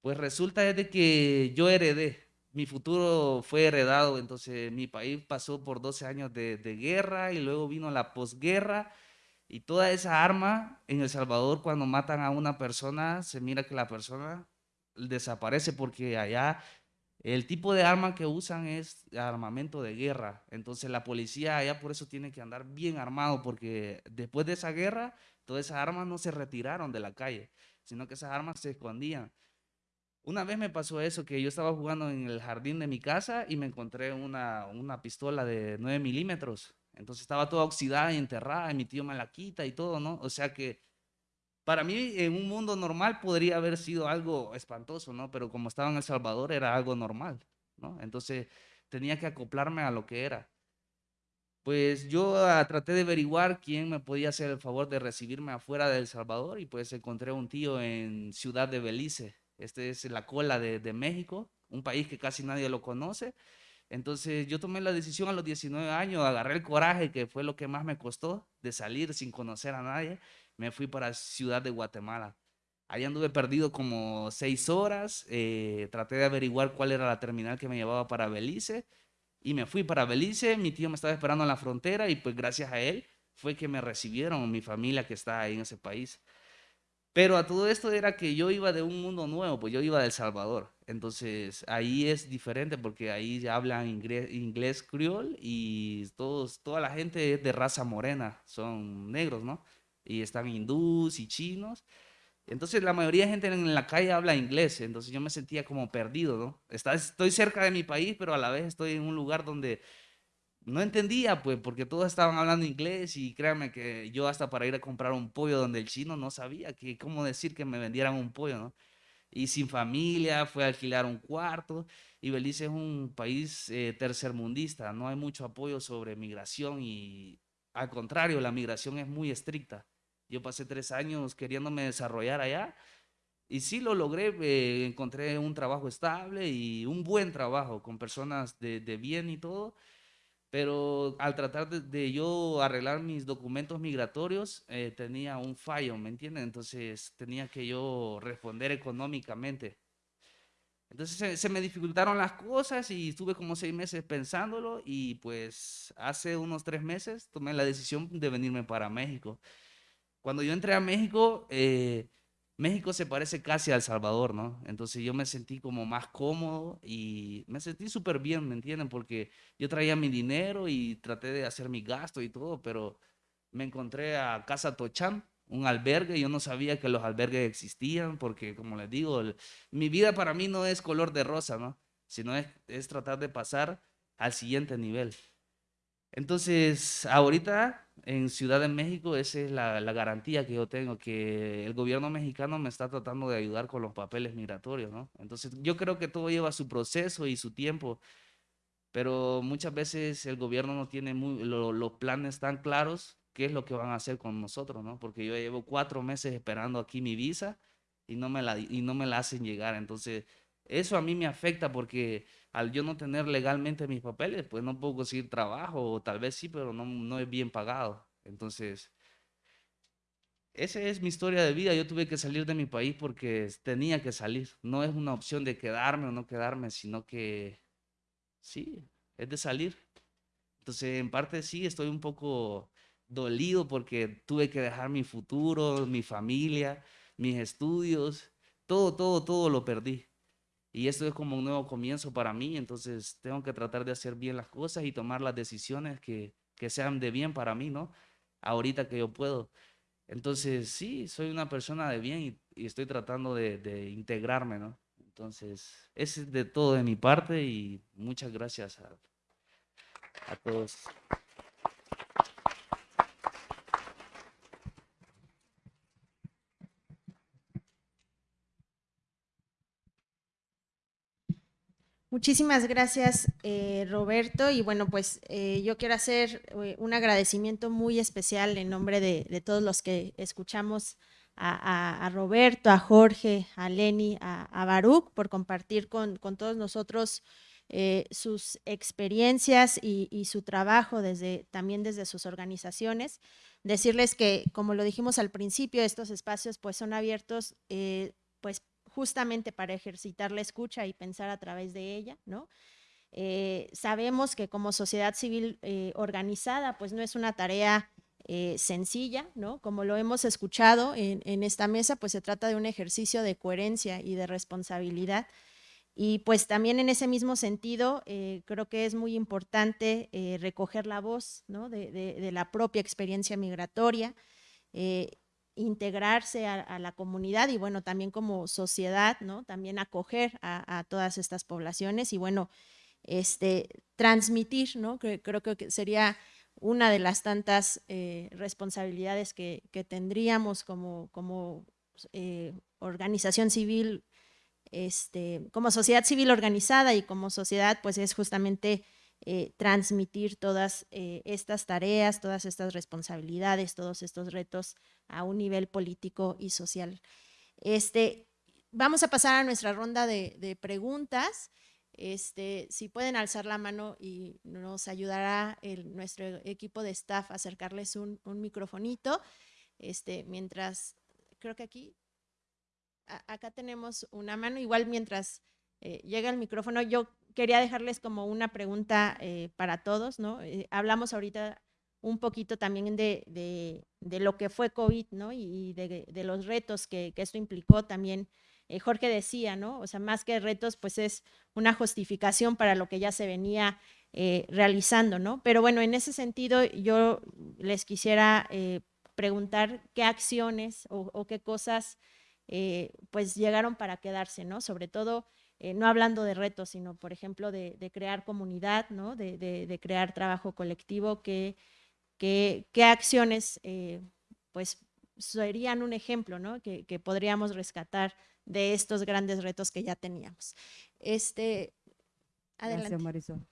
Pues resulta de que yo heredé, mi futuro fue heredado, entonces mi país pasó por 12 años de, de guerra y luego vino la posguerra y toda esa arma en El Salvador cuando matan a una persona, se mira que la persona desaparece porque allá el tipo de arma que usan es armamento de guerra. Entonces la policía allá por eso tiene que andar bien armado porque después de esa guerra todas esas armas no se retiraron de la calle, sino que esas armas se escondían. Una vez me pasó eso, que yo estaba jugando en el jardín de mi casa y me encontré una, una pistola de 9 milímetros. Entonces estaba toda oxidada y enterrada y mi tío me la quita y todo, ¿no? O sea que para mí, en un mundo normal podría haber sido algo espantoso, ¿no? Pero como estaba en El Salvador, era algo normal, ¿no? Entonces tenía que acoplarme a lo que era. Pues yo ah, traté de averiguar quién me podía hacer el favor de recibirme afuera de El Salvador y pues encontré un tío en Ciudad de Belice. Este es la cola de México, un país que casi nadie lo conoce. Entonces yo tomé la decisión a los 19 años, agarré el coraje, que fue lo que más me costó, de salir sin conocer a nadie me fui para Ciudad de Guatemala. Allá anduve perdido como seis horas, eh, traté de averiguar cuál era la terminal que me llevaba para Belice y me fui para Belice, mi tío me estaba esperando en la frontera y pues gracias a él fue que me recibieron mi familia que está ahí en ese país. Pero a todo esto era que yo iba de un mundo nuevo, pues yo iba de El Salvador. Entonces ahí es diferente porque ahí ya hablan inglés, inglés criol y todos, toda la gente es de raza morena, son negros, ¿no? Y están hindús y chinos. Entonces la mayoría de gente en la calle habla inglés, entonces yo me sentía como perdido, ¿no? Está, estoy cerca de mi país, pero a la vez estoy en un lugar donde no entendía, pues, porque todos estaban hablando inglés y créanme que yo hasta para ir a comprar un pollo donde el chino no sabía que, cómo decir que me vendieran un pollo, ¿no? Y sin familia, fue a alquilar un cuarto. Y Belice es un país eh, tercermundista, no hay mucho apoyo sobre migración y al contrario, la migración es muy estricta. Yo pasé tres años queriéndome desarrollar allá y sí lo logré, eh, encontré un trabajo estable y un buen trabajo con personas de, de bien y todo, pero al tratar de, yo arreglar mis documentos migratorios, eh, tenía un fallo, ¿me entienden? Entonces tenía que yo responder económicamente. Entonces se, me dificultaron las cosas y estuve como seis meses pensándolo y pues hace unos tres meses tomé la decisión de venirme para México. Cuando yo entré a México, eh, México se parece casi a El Salvador, ¿no? Entonces yo me sentí como más cómodo y me sentí súper bien, ¿me entienden? Porque yo traía mi dinero y traté de hacer mi gasto y todo, pero me encontré a Casa Tochán, un albergue, yo no sabía que los albergues existían, porque como les digo, mi vida para mí no es color de rosa, ¿no? Sino es, es tratar de pasar al siguiente nivel. Entonces, ahorita en Ciudad de México, esa es la, garantía que yo tengo, que el gobierno mexicano me está tratando de ayudar con los papeles migratorios, ¿no? Entonces, yo creo que todo lleva su proceso y su tiempo, pero muchas veces el gobierno no tiene los planes tan claros, qué es lo que van a hacer con nosotros, ¿no? Porque yo llevo cuatro meses esperando aquí mi visa y no me la, y no me la hacen llegar, entonces eso a mí me afecta porque al yo no tener legalmente mis papeles, pues no puedo conseguir trabajo, o tal vez sí, pero no, no es bien pagado. Entonces, esa es mi historia de vida. Yo tuve que salir de mi país porque tenía que salir. No es una opción de quedarme o no quedarme, sino que sí, es de salir. Entonces, en parte sí, estoy un poco dolido porque tuve que dejar mi futuro, mi familia, mis estudios, todo, todo, todo lo perdí. Y esto es como un nuevo comienzo para mí, entonces tengo que tratar de hacer bien las cosas y tomar las decisiones que, que sean de bien para mí, ¿no? Ahorita que yo puedo. Entonces, sí, soy una persona de bien y, estoy tratando de, de, integrarme, ¿no? Entonces, es de todo de mi parte y muchas gracias a, a todos. Muchísimas gracias, eh, Roberto. Y bueno, pues eh, yo quiero hacer eh, un agradecimiento muy especial en nombre de, todos los que escuchamos a, Roberto, a Jorge, a Lenny, a, a Baruch, por compartir con, todos nosotros sus experiencias y, su trabajo desde, también desde sus organizaciones. Decirles que, como lo dijimos al principio, estos espacios pues son abiertos pues justamente para ejercitar la escucha y pensar a través de ella, ¿no? Eh, sabemos que como sociedad civil eh, organizada, pues no es una tarea eh, sencilla, ¿no? Como lo hemos escuchado en, esta mesa, pues se trata de un ejercicio de coherencia y de responsabilidad. Y pues también en ese mismo sentido, creo que es muy importante recoger la voz ¿no? de, de, la propia experiencia migratoria, integrarse a, la comunidad y bueno, también como sociedad, ¿no? También acoger a, todas estas poblaciones y bueno, este, transmitir, ¿no? creo que sería una de las tantas eh, responsabilidades que, tendríamos como, como eh, organización civil, este, como sociedad civil organizada y como sociedad, pues es justamente eh, transmitir todas eh, estas tareas, todas estas responsabilidades, todos estos retos a un nivel político y social. Este, vamos a pasar a nuestra ronda de, preguntas. Este, si pueden alzar la mano y nos ayudará el, nuestro equipo de staff a acercarles un, un microfonito. Este, mientras, creo que aquí, acá tenemos una mano, igual mientras eh, llega el micrófono, yo quería dejarles como una pregunta eh, para todos, ¿no? Eh, hablamos ahorita un poquito también de, de, lo que fue COVID, ¿no? Y de, los retos que, que, esto implicó también eh, Jorge decía, ¿no? O sea, más que retos, pues es una justificación para lo que ya se venía realizando, ¿no? Pero bueno, en ese sentido yo les quisiera preguntar qué acciones o, qué cosas pues llegaron para quedarse, ¿no? Sobre todo, no hablando de retos, sino por ejemplo de, crear comunidad, ¿no? De, crear trabajo colectivo, qué, acciones pues serían un ejemplo, ¿no? Que, que podríamos rescatar de estos grandes retos que ya teníamos. Este, adelante. Gracias, Marisol.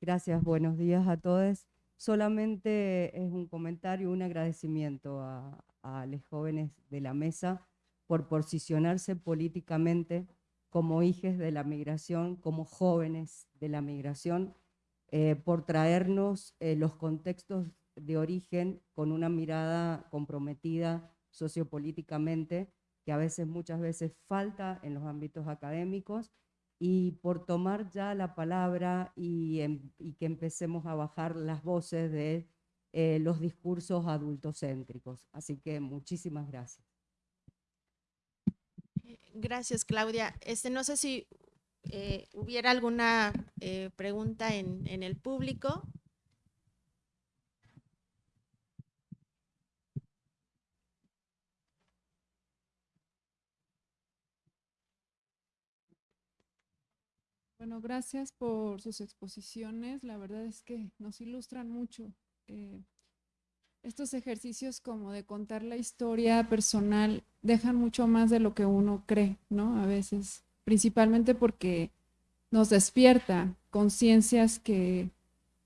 Gracias, buenos días a todos. Solamente es un comentario, un agradecimiento a, los jóvenes de la mesa por posicionarse políticamente como hijos de la migración, como jóvenes de la migración, eh, por traernos eh, los contextos de origen con una mirada comprometida sociopolíticamente, que a veces, muchas veces falta en los ámbitos académicos, y por tomar ya la palabra y, em, que empecemos a bajar las voces de eh, los discursos adultocéntricos. Así que muchísimas gracias. Gracias, Claudia. Este, no sé si eh, hubiera alguna eh, pregunta en el público. Bueno, gracias por sus exposiciones. La verdad es que nos ilustran mucho. Eh, estos ejercicios como de contar la historia personal dejan mucho más de lo que uno cree, ¿no? A veces, principalmente porque nos despierta conciencias que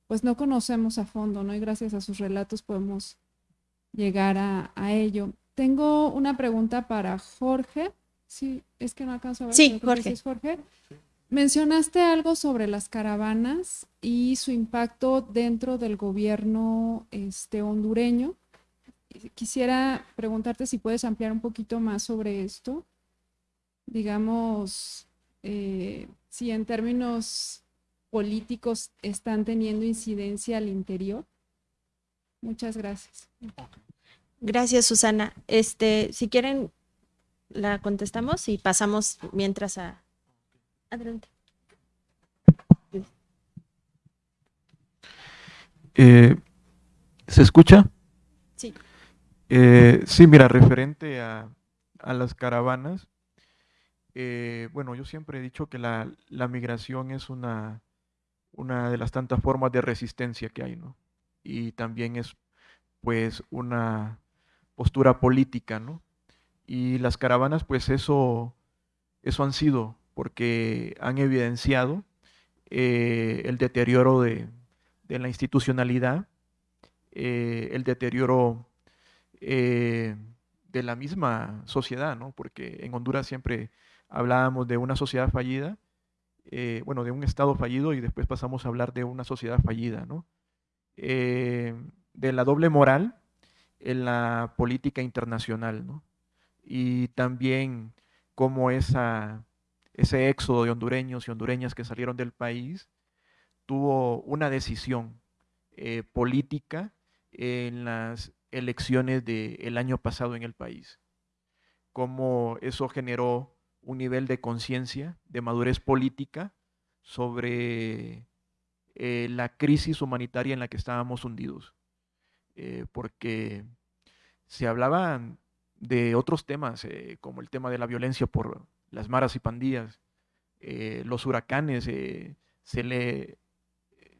pues no conocemos a fondo, ¿no? Y gracias a sus relatos podemos llegar a, ello. Tengo una pregunta para Jorge. Sí, es que no alcanzo a ver. Sí, Jorge. Jorge. Mencionaste algo sobre las caravanas y su impacto dentro del gobierno este, hondureño. Quisiera preguntarte si puedes ampliar un poquito más sobre esto. Digamos, eh, si en términos políticos están teniendo incidencia al interior. Muchas gracias. Gracias, Susana. Este, si quieren, la contestamos y pasamos mientras a, Adelante. Eh, ¿Se escucha? Sí. Eh, sí, mira, referente a, las caravanas, eh, bueno, yo siempre he dicho que la, migración es una, una de las tantas formas de resistencia que hay, ¿no? Y también es, pues, una postura política, ¿no? Y las caravanas, pues, eso, eso han sido porque han evidenciado eh, el deterioro de, la institucionalidad, eh, el deterioro eh, de la misma sociedad, ¿no? porque en Honduras siempre hablábamos de una sociedad fallida, bueno, de un Estado fallido y después pasamos a hablar de una sociedad fallida, ¿no? de la doble moral en la política internacional, ¿no? y también cómo esa ese éxodo de hondureños y hondureñas que salieron del país, tuvo una decisión eh, política en las elecciones del año pasado en el país. Cómo eso generó un nivel de conciencia, de madurez política sobre eh, la crisis humanitaria en la que estábamos hundidos. Eh, porque se hablaban de otros temas, como el tema de la violencia por, las maras y pandillas, eh, los huracanes, eh, se le,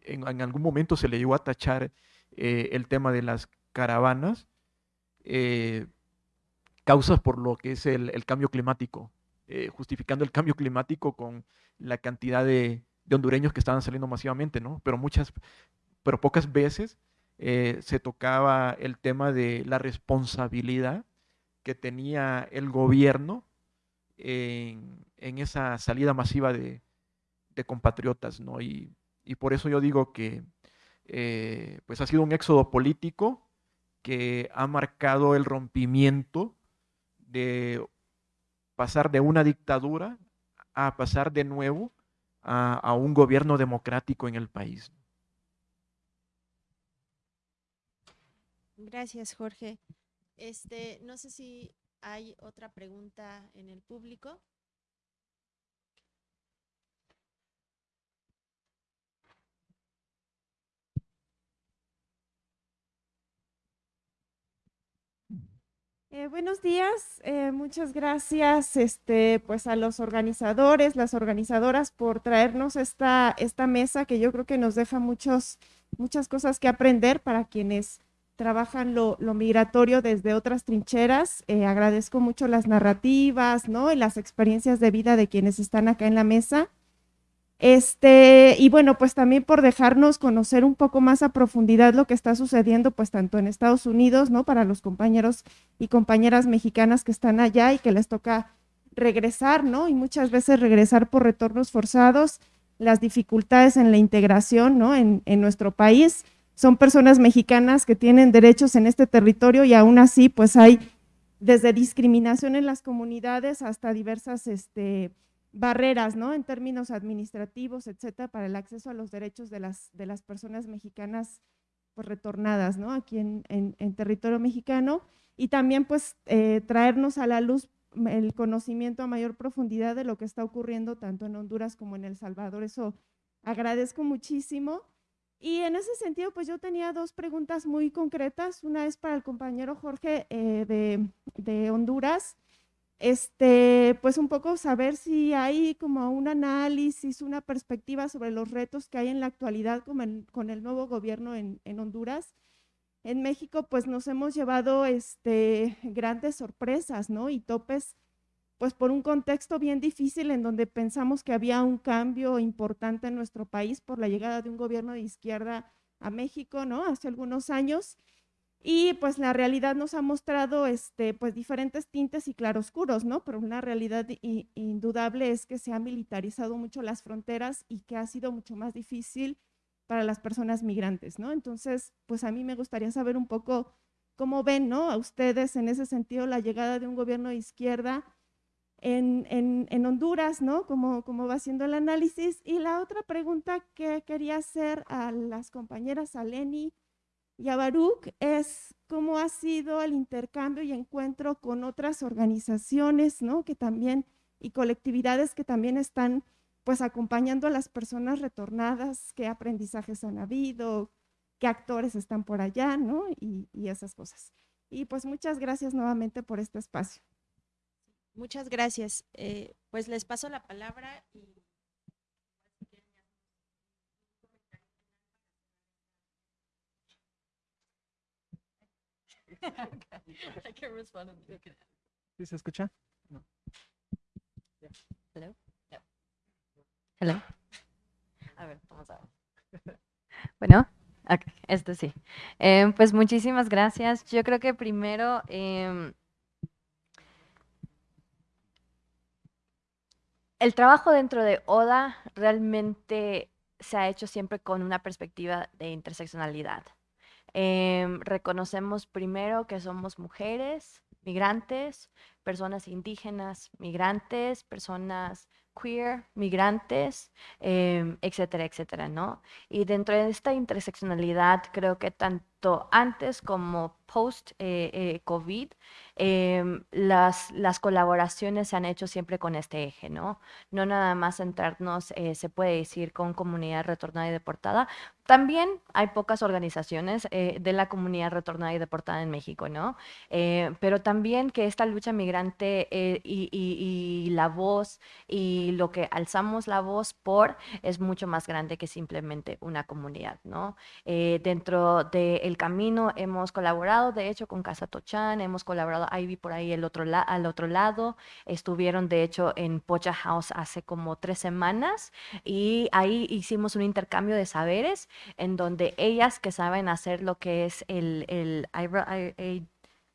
en, algún momento se le llegó a tachar eh, el tema de las caravanas, causas por lo que es el, cambio climático, justificando el cambio climático con la cantidad de, hondureños que estaban saliendo masivamente, ¿no? Pero muchas, pero pocas veces se tocaba el tema de la responsabilidad que tenía el gobierno en, esa salida masiva de, compatriotas, ¿no? Y, por eso yo digo que eh, pues ha sido un éxodo político que ha marcado el rompimiento de pasar de una dictadura a pasar de nuevo a, a un gobierno democrático en el país. Gracias, Jorge. Este, no sé si hay otra pregunta en el público. Eh, buenos días, eh, muchas gracias este, pues a los organizadores, las organizadoras por traernos esta, esta mesa que yo creo que nos deja muchos, muchas cosas que aprender para quienes trabajan lo, migratorio desde otras trincheras. Eh, agradezco mucho las narrativas ¿no? y las experiencias de vida de quienes están acá en la mesa. Este, y bueno, pues también por dejarnos conocer un poco más a profundidad lo que está sucediendo, pues tanto en Estados Unidos, ¿no? Para los compañeros y compañeras mexicanas que están allá y que les toca regresar, ¿no? Y muchas veces regresar por retornos forzados, las dificultades en la integración, ¿no? En, en nuestro país. Son personas mexicanas que tienen derechos en este territorio y aún así, pues hay desde discriminación en las comunidades hasta diversas, este, barreras, ¿no? En términos administrativos, etcétera, para el acceso a los derechos de las, de las personas mexicanas pues, retornadas, ¿no? Aquí en, en, territorio mexicano. Y también, pues, eh, traernos a la luz el conocimiento a mayor profundidad de lo que está ocurriendo tanto en Honduras como en El Salvador. Eso agradezco muchísimo. Y en ese sentido, pues yo tenía dos preguntas muy concretas. Una es para el compañero Jorge eh, de, de Honduras este, pues un poco saber si hay como un análisis, una perspectiva sobre los retos que hay en la actualidad con el, el nuevo gobierno en, en, Honduras. En México, pues nos hemos llevado este, grandes sorpresas, ¿no? Y topes, pues por un contexto bien difícil en donde pensamos que había un cambio importante en nuestro país por la llegada de un gobierno de izquierda a México, ¿no? Hace algunos años y pues la realidad nos ha mostrado este, pues diferentes tintes y claroscuros, ¿no? Pero una realidad indudable es que se han militarizado mucho las fronteras y que ha sido mucho más difícil para las personas migrantes, ¿no? Entonces, pues a mí me gustaría saber un poco cómo ven, ¿no? A ustedes en ese sentido la llegada de un gobierno de izquierda en, en, en Honduras, ¿no? ¿Cómo, ¿Cómo va siendo el análisis? Y la otra pregunta que quería hacer a las compañeras, a Lenny, y a Baruch es cómo ha sido el intercambio y encuentro con otras organizaciones, ¿no? Que también, y colectividades que también están pues acompañando a las personas retornadas, qué aprendizajes han habido, qué actores están por allá, ¿no? Y, y esas cosas. Y pues muchas gracias nuevamente por este espacio. Muchas gracias. Eh, pues les paso la palabra y I can respond. ¿Sí se escucha? No. Hello. Hello. A ver, vamos a ver. Bueno, okay, esto sí. Eh, pues muchísimas gracias. Yo creo que primero eh, el trabajo dentro de ODA realmente se ha hecho siempre con una perspectiva de interseccionalidad. Em, reconocemos primero que somos mujeres, migrantes, personas indígenas, migrantes, personas queer, migrantes, em, etcétera, etcétera, ¿no? Y dentro de esta interseccionalidad, creo que tanto antes como post-COVID, eh, eh, em, las, las colaboraciones se han hecho siempre con este eje, ¿no? No nada más centrarnos, eh, se puede decir, con comunidad retornada y deportada. También hay pocas organizaciones de la comunidad retornada y deportada en México, ¿no? pero también que esta lucha migrante y, y, la voz y lo que alzamos la voz por es mucho más grande que simplemente una comunidad, ¿no? dentro del camino hemos colaborado de hecho, con Casa Tochan, hemos colaborado, Ivy por ahí el otro al otro lado, estuvieron, de hecho, en Pocha House hace como tres semanas y ahí hicimos un intercambio de saberes en donde ellas que saben hacer lo que es el, el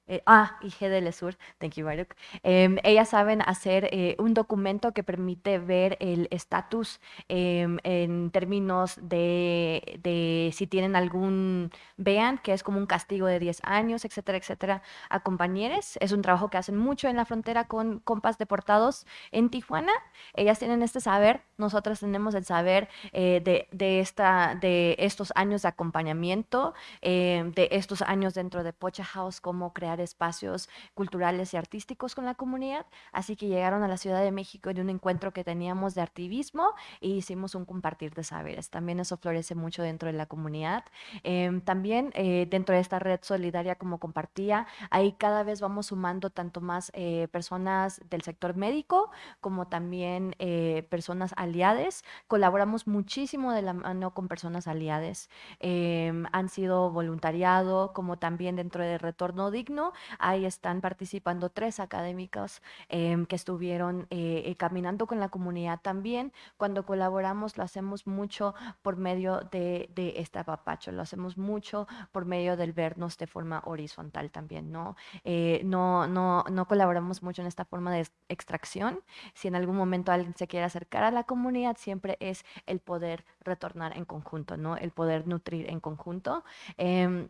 eh, ah, y GDL Sur, thank you, Baruch. Em, ellas saben hacer eh, un documento que permite ver el estatus em, en términos de, de, si tienen algún vean, que es como un castigo de 10 años, etcétera, etcétera, a compañeros. Es un trabajo que hacen mucho en la frontera con compas deportados en Tijuana. Ellas tienen este saber, nosotras tenemos el saber eh, de, de, esta, de estos años de acompañamiento, em, de estos años dentro de Pocha House, cómo crear espacios culturales y artísticos con la comunidad, así que llegaron a la Ciudad de México de un encuentro que teníamos de activismo y hicimos un compartir de saberes. También eso florece mucho dentro de la comunidad. Eh, también eh, dentro de esta red solidaria, como compartía, ahí cada vez vamos sumando tanto más eh, personas del sector médico como también eh, personas aliadas. Colaboramos muchísimo de la mano con personas aliadas. Em, han sido voluntariado, como también dentro de Retorno Digno, Ahí están participando tres académicos em, que estuvieron eh, eh, caminando con la comunidad también. Cuando colaboramos lo hacemos mucho por medio de, de este apapacho, lo hacemos mucho por medio del vernos de forma horizontal también, ¿no? Eh, no, no, no colaboramos mucho en esta forma de extracción. Si en algún momento alguien se quiere acercar a la comunidad, siempre es el poder retornar en conjunto, ¿no? El poder nutrir en conjunto. Eh,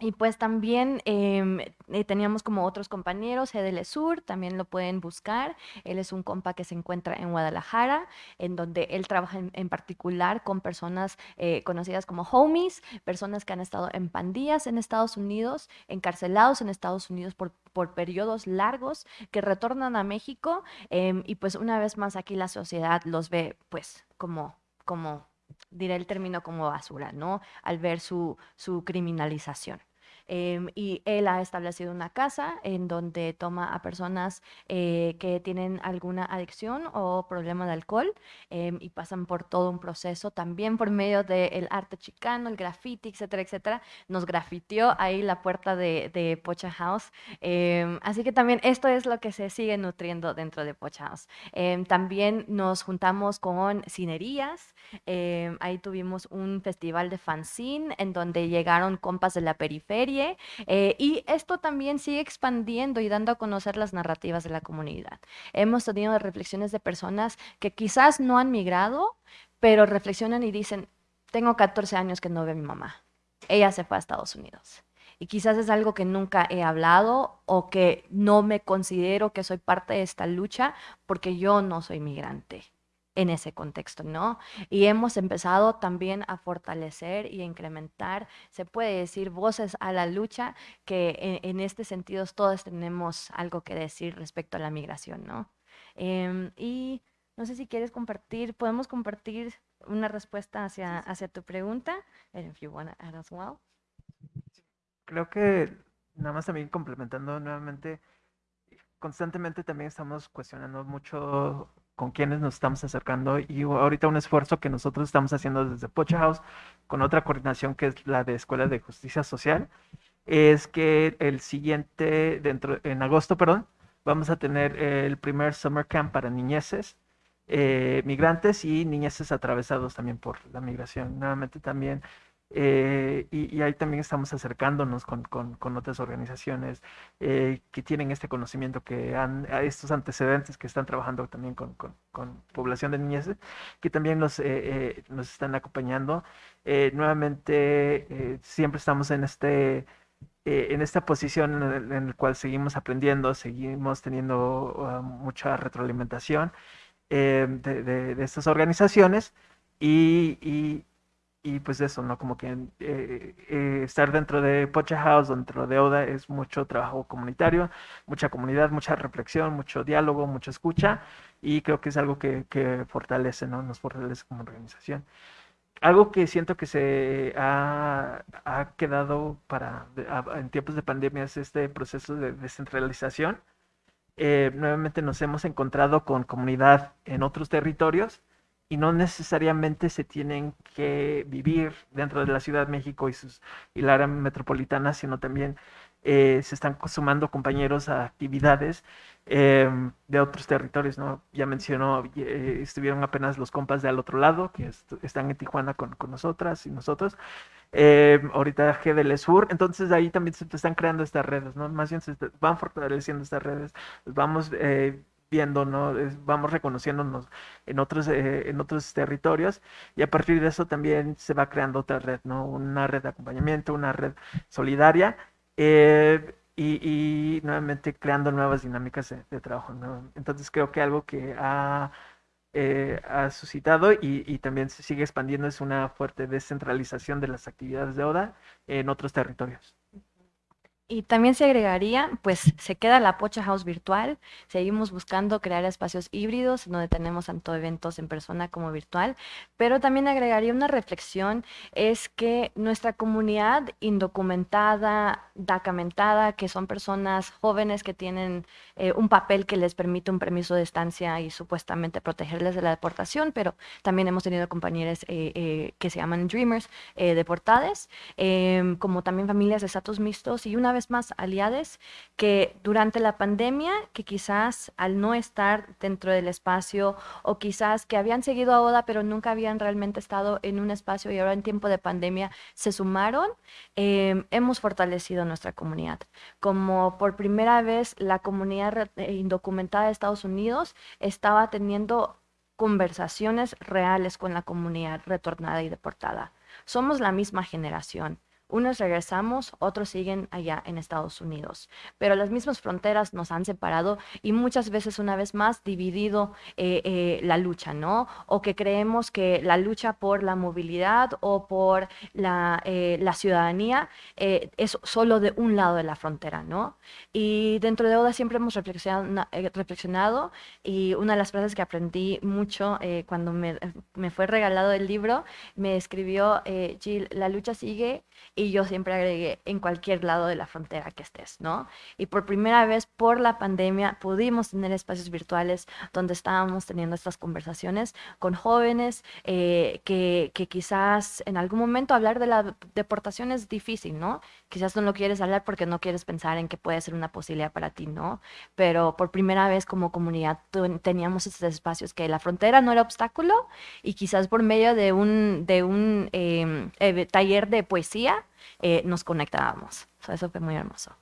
y pues también em, eh, teníamos como otros compañeros, Edel Sur, también lo pueden buscar. Él es un compa que se encuentra en Guadalajara, en donde él trabaja en, particular con personas eh, conocidas como homies, personas que han estado en pandillas en Estados Unidos, encarcelados en Estados Unidos por, por periodos largos, que retornan a México em, y pues una vez más aquí la sociedad los ve pues como, como diré el término como basura, ¿no? Al ver su, su criminalización. Em, y él ha establecido una casa en donde toma a personas eh, que tienen alguna adicción o problema de alcohol em, y pasan por todo un proceso también por medio del arte chicano, el graffiti, etcétera, etcétera. Nos grafitió ahí la puerta de, de Pocha House. Em, así que también esto es lo que se sigue nutriendo dentro de Pocha House. también nos juntamos con cinerías. ahí tuvimos un festival de fanzine en donde llegaron compas de la periferia eh, y esto también sigue expandiendo y dando a conocer las narrativas de la comunidad. Hemos tenido reflexiones de personas que quizás no han migrado, pero reflexionan y dicen, tengo 14 años que no veo a mi mamá. Ella se fue a Estados Unidos. Y quizás es algo que nunca he hablado o que no me considero que soy parte de esta lucha porque yo no soy migrante en ese contexto, ¿no? Y hemos empezado también a fortalecer y a incrementar, se puede decir, voces a la lucha, que en, este sentido todos tenemos algo que decir respecto a la migración, ¿no? Em, y no sé si quieres compartir, podemos compartir una respuesta hacia, hacia tu pregunta, if you want to add as well. Creo que nada más también complementando nuevamente, constantemente también estamos cuestionando mucho con quienes nos estamos acercando y ahorita un esfuerzo que nosotros estamos haciendo desde Pocha House con otra coordinación que es la de Escuela de Justicia Social es que el siguiente dentro en agosto perdón vamos a tener el primer summer camp para niñeces eh, migrantes y niñeces atravesados también por la migración. Nuevamente también eh, y, ahí también estamos acercándonos con, con, otras organizaciones eh, que tienen este conocimiento, que han, estos antecedentes que están trabajando también con, con población de niñez, que también nos, eh, nos están acompañando. nuevamente, siempre estamos en este en esta posición en, la cual seguimos aprendiendo, seguimos teniendo uh, mucha retroalimentación de, de, de, estas organizaciones y, y, y pues eso, ¿no? Como que eh, eh, estar dentro de Pocha House, dentro de ODA, es mucho trabajo comunitario, mucha comunidad, mucha reflexión, mucho diálogo, mucha escucha, y creo que es algo que, que fortalece, ¿no? Nos fortalece como organización. Algo que siento que se ha, ha quedado para en tiempos de pandemia es este proceso de descentralización. Eh, nuevamente nos hemos encontrado con comunidad en otros territorios y no necesariamente se tienen que vivir dentro de la Ciudad de México y, sus, y la área metropolitana, sino también eh, se están sumando compañeros a actividades em, de otros territorios, ¿no? Ya mencionó, eh, estuvieron apenas los compas de al otro lado, que están en Tijuana con, con nosotras y nosotros. Em, ahorita GDL Sur, entonces ahí también se están creando estas redes, ¿no? Más bien se van fortaleciendo estas redes, vamos eh, viendo, ¿no? vamos reconociéndonos en otros, eh, en otros territorios y a partir de eso también se va creando otra red, ¿no? Una red de acompañamiento, una red solidaria eh, y, nuevamente creando nuevas dinámicas de, trabajo, ¿no? Entonces creo que algo que ha, eh, ha suscitado y, y, también se sigue expandiendo es una fuerte descentralización de las actividades de ODA en otros territorios. Y también se agregaría, pues se queda la Pocha House virtual, seguimos buscando crear espacios híbridos donde tenemos tanto eventos en persona como virtual, pero también agregaría una reflexión, es que nuestra comunidad indocumentada, dacamentada, que son personas jóvenes que tienen eh, un papel que les permite un permiso de estancia y supuestamente protegerles de la deportación, pero también hemos tenido compañeros eh, eh, que se llaman Dreamers deportadas, em, como también familias de estatus mixtos y una más aliades que durante la pandemia, que quizás al no estar dentro del espacio o quizás que habían seguido a ODA pero nunca habían realmente estado en un espacio y ahora en tiempo de pandemia se sumaron, em, hemos fortalecido nuestra comunidad. Como por primera vez la comunidad eh, indocumentada de Estados Unidos estaba teniendo conversaciones reales con la comunidad retornada y deportada. Somos la misma generación. Unos regresamos, otros siguen allá en Estados Unidos, pero las mismas fronteras nos han separado y muchas veces una vez más dividido eh, eh, la lucha, ¿no? O que creemos que la lucha por la movilidad o por la, eh, ciudadanía es solo de un lado de la frontera, ¿no? Y dentro de ODA siempre hemos reflexionado, y una de las frases que aprendí mucho cuando me, me, fue regalado el libro, me escribió, Jill, la lucha sigue y yo siempre agregué en cualquier lado de la frontera que estés, ¿no? Y por primera vez por la pandemia pudimos tener espacios virtuales donde estábamos teniendo estas conversaciones con jóvenes eh, que, que, quizás en algún momento hablar de la deportación es difícil, ¿no? Quizás no lo quieres hablar porque no quieres pensar en que puede ser una posibilidad para ti, ¿no? Pero por primera vez como comunidad teníamos estos espacios que la frontera no era obstáculo y quizás por medio de un, de un em, eh, taller de poesía eh, nos conectábamos. eso fue muy hermoso.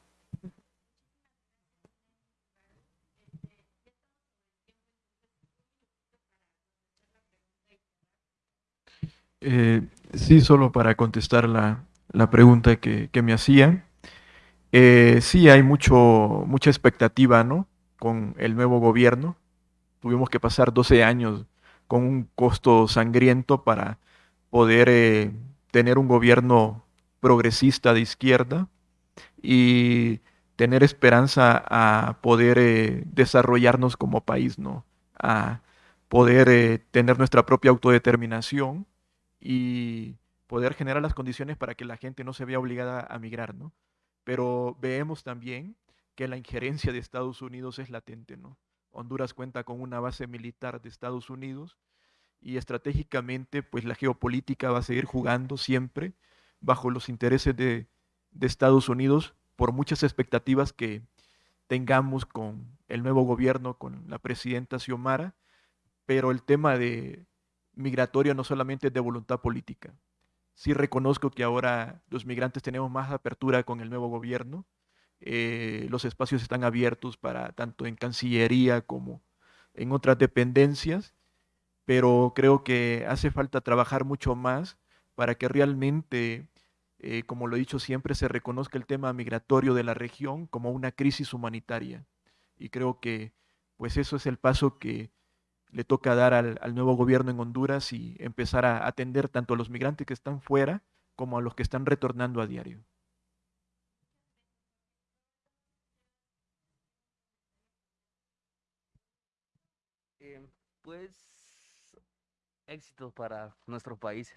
Eh, sí, solo para contestar la, pregunta que, me hacían. Eh, sí, hay mucho, mucha expectativa ¿no? con el nuevo gobierno. Tuvimos que pasar 12 años con un costo sangriento para poder tener un gobierno progresista de izquierda y tener esperanza a poder eh, desarrollarnos como país, ¿no? A poder eh, tener nuestra propia autodeterminación y poder generar las condiciones para que la gente no se vea obligada a migrar, ¿no? Pero vemos también que la injerencia de Estados Unidos es latente, ¿no? Honduras cuenta con una base militar de Estados Unidos y estratégicamente, pues la geopolítica va a seguir jugando siempre bajo los intereses de, Estados Unidos por muchas expectativas que tengamos con el nuevo gobierno, con la presidenta Xiomara, pero el tema de migratorio no solamente es de voluntad política. Sí reconozco que ahora los migrantes tenemos más apertura con el nuevo gobierno, eh, los espacios están abiertos para tanto en Cancillería como en otras dependencias, pero creo que hace falta trabajar mucho más para que realmente, eh, como lo he dicho siempre, se reconozca el tema migratorio de la región como una crisis humanitaria. Y creo que pues eso es el paso que le toca dar al, nuevo gobierno en Honduras y empezar a atender tanto a los migrantes que están fuera como a los que están retornando a diario. Eh, pues éxitos para nuestros países.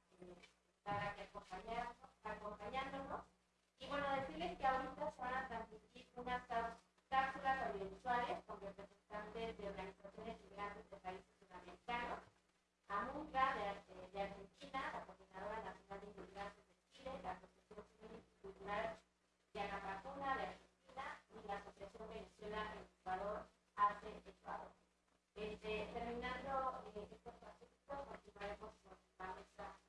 estar aquí acompañándonos. Y bueno, decirles que ahorita se van a transmitir unas cápsulas audiovisuales con representantes de organizaciones migrantes de países sudamericanos, AMUCA de, de, Argentina, la Coordinadora Nacional de Inmigrantes de Chile, la Asociación Civil Cultural de Anapacuna de Argentina y la Asociación Venezuela en Ecuador, hace Ecuador. Este, terminando eh, estos pasos, continuaremos con la mesa.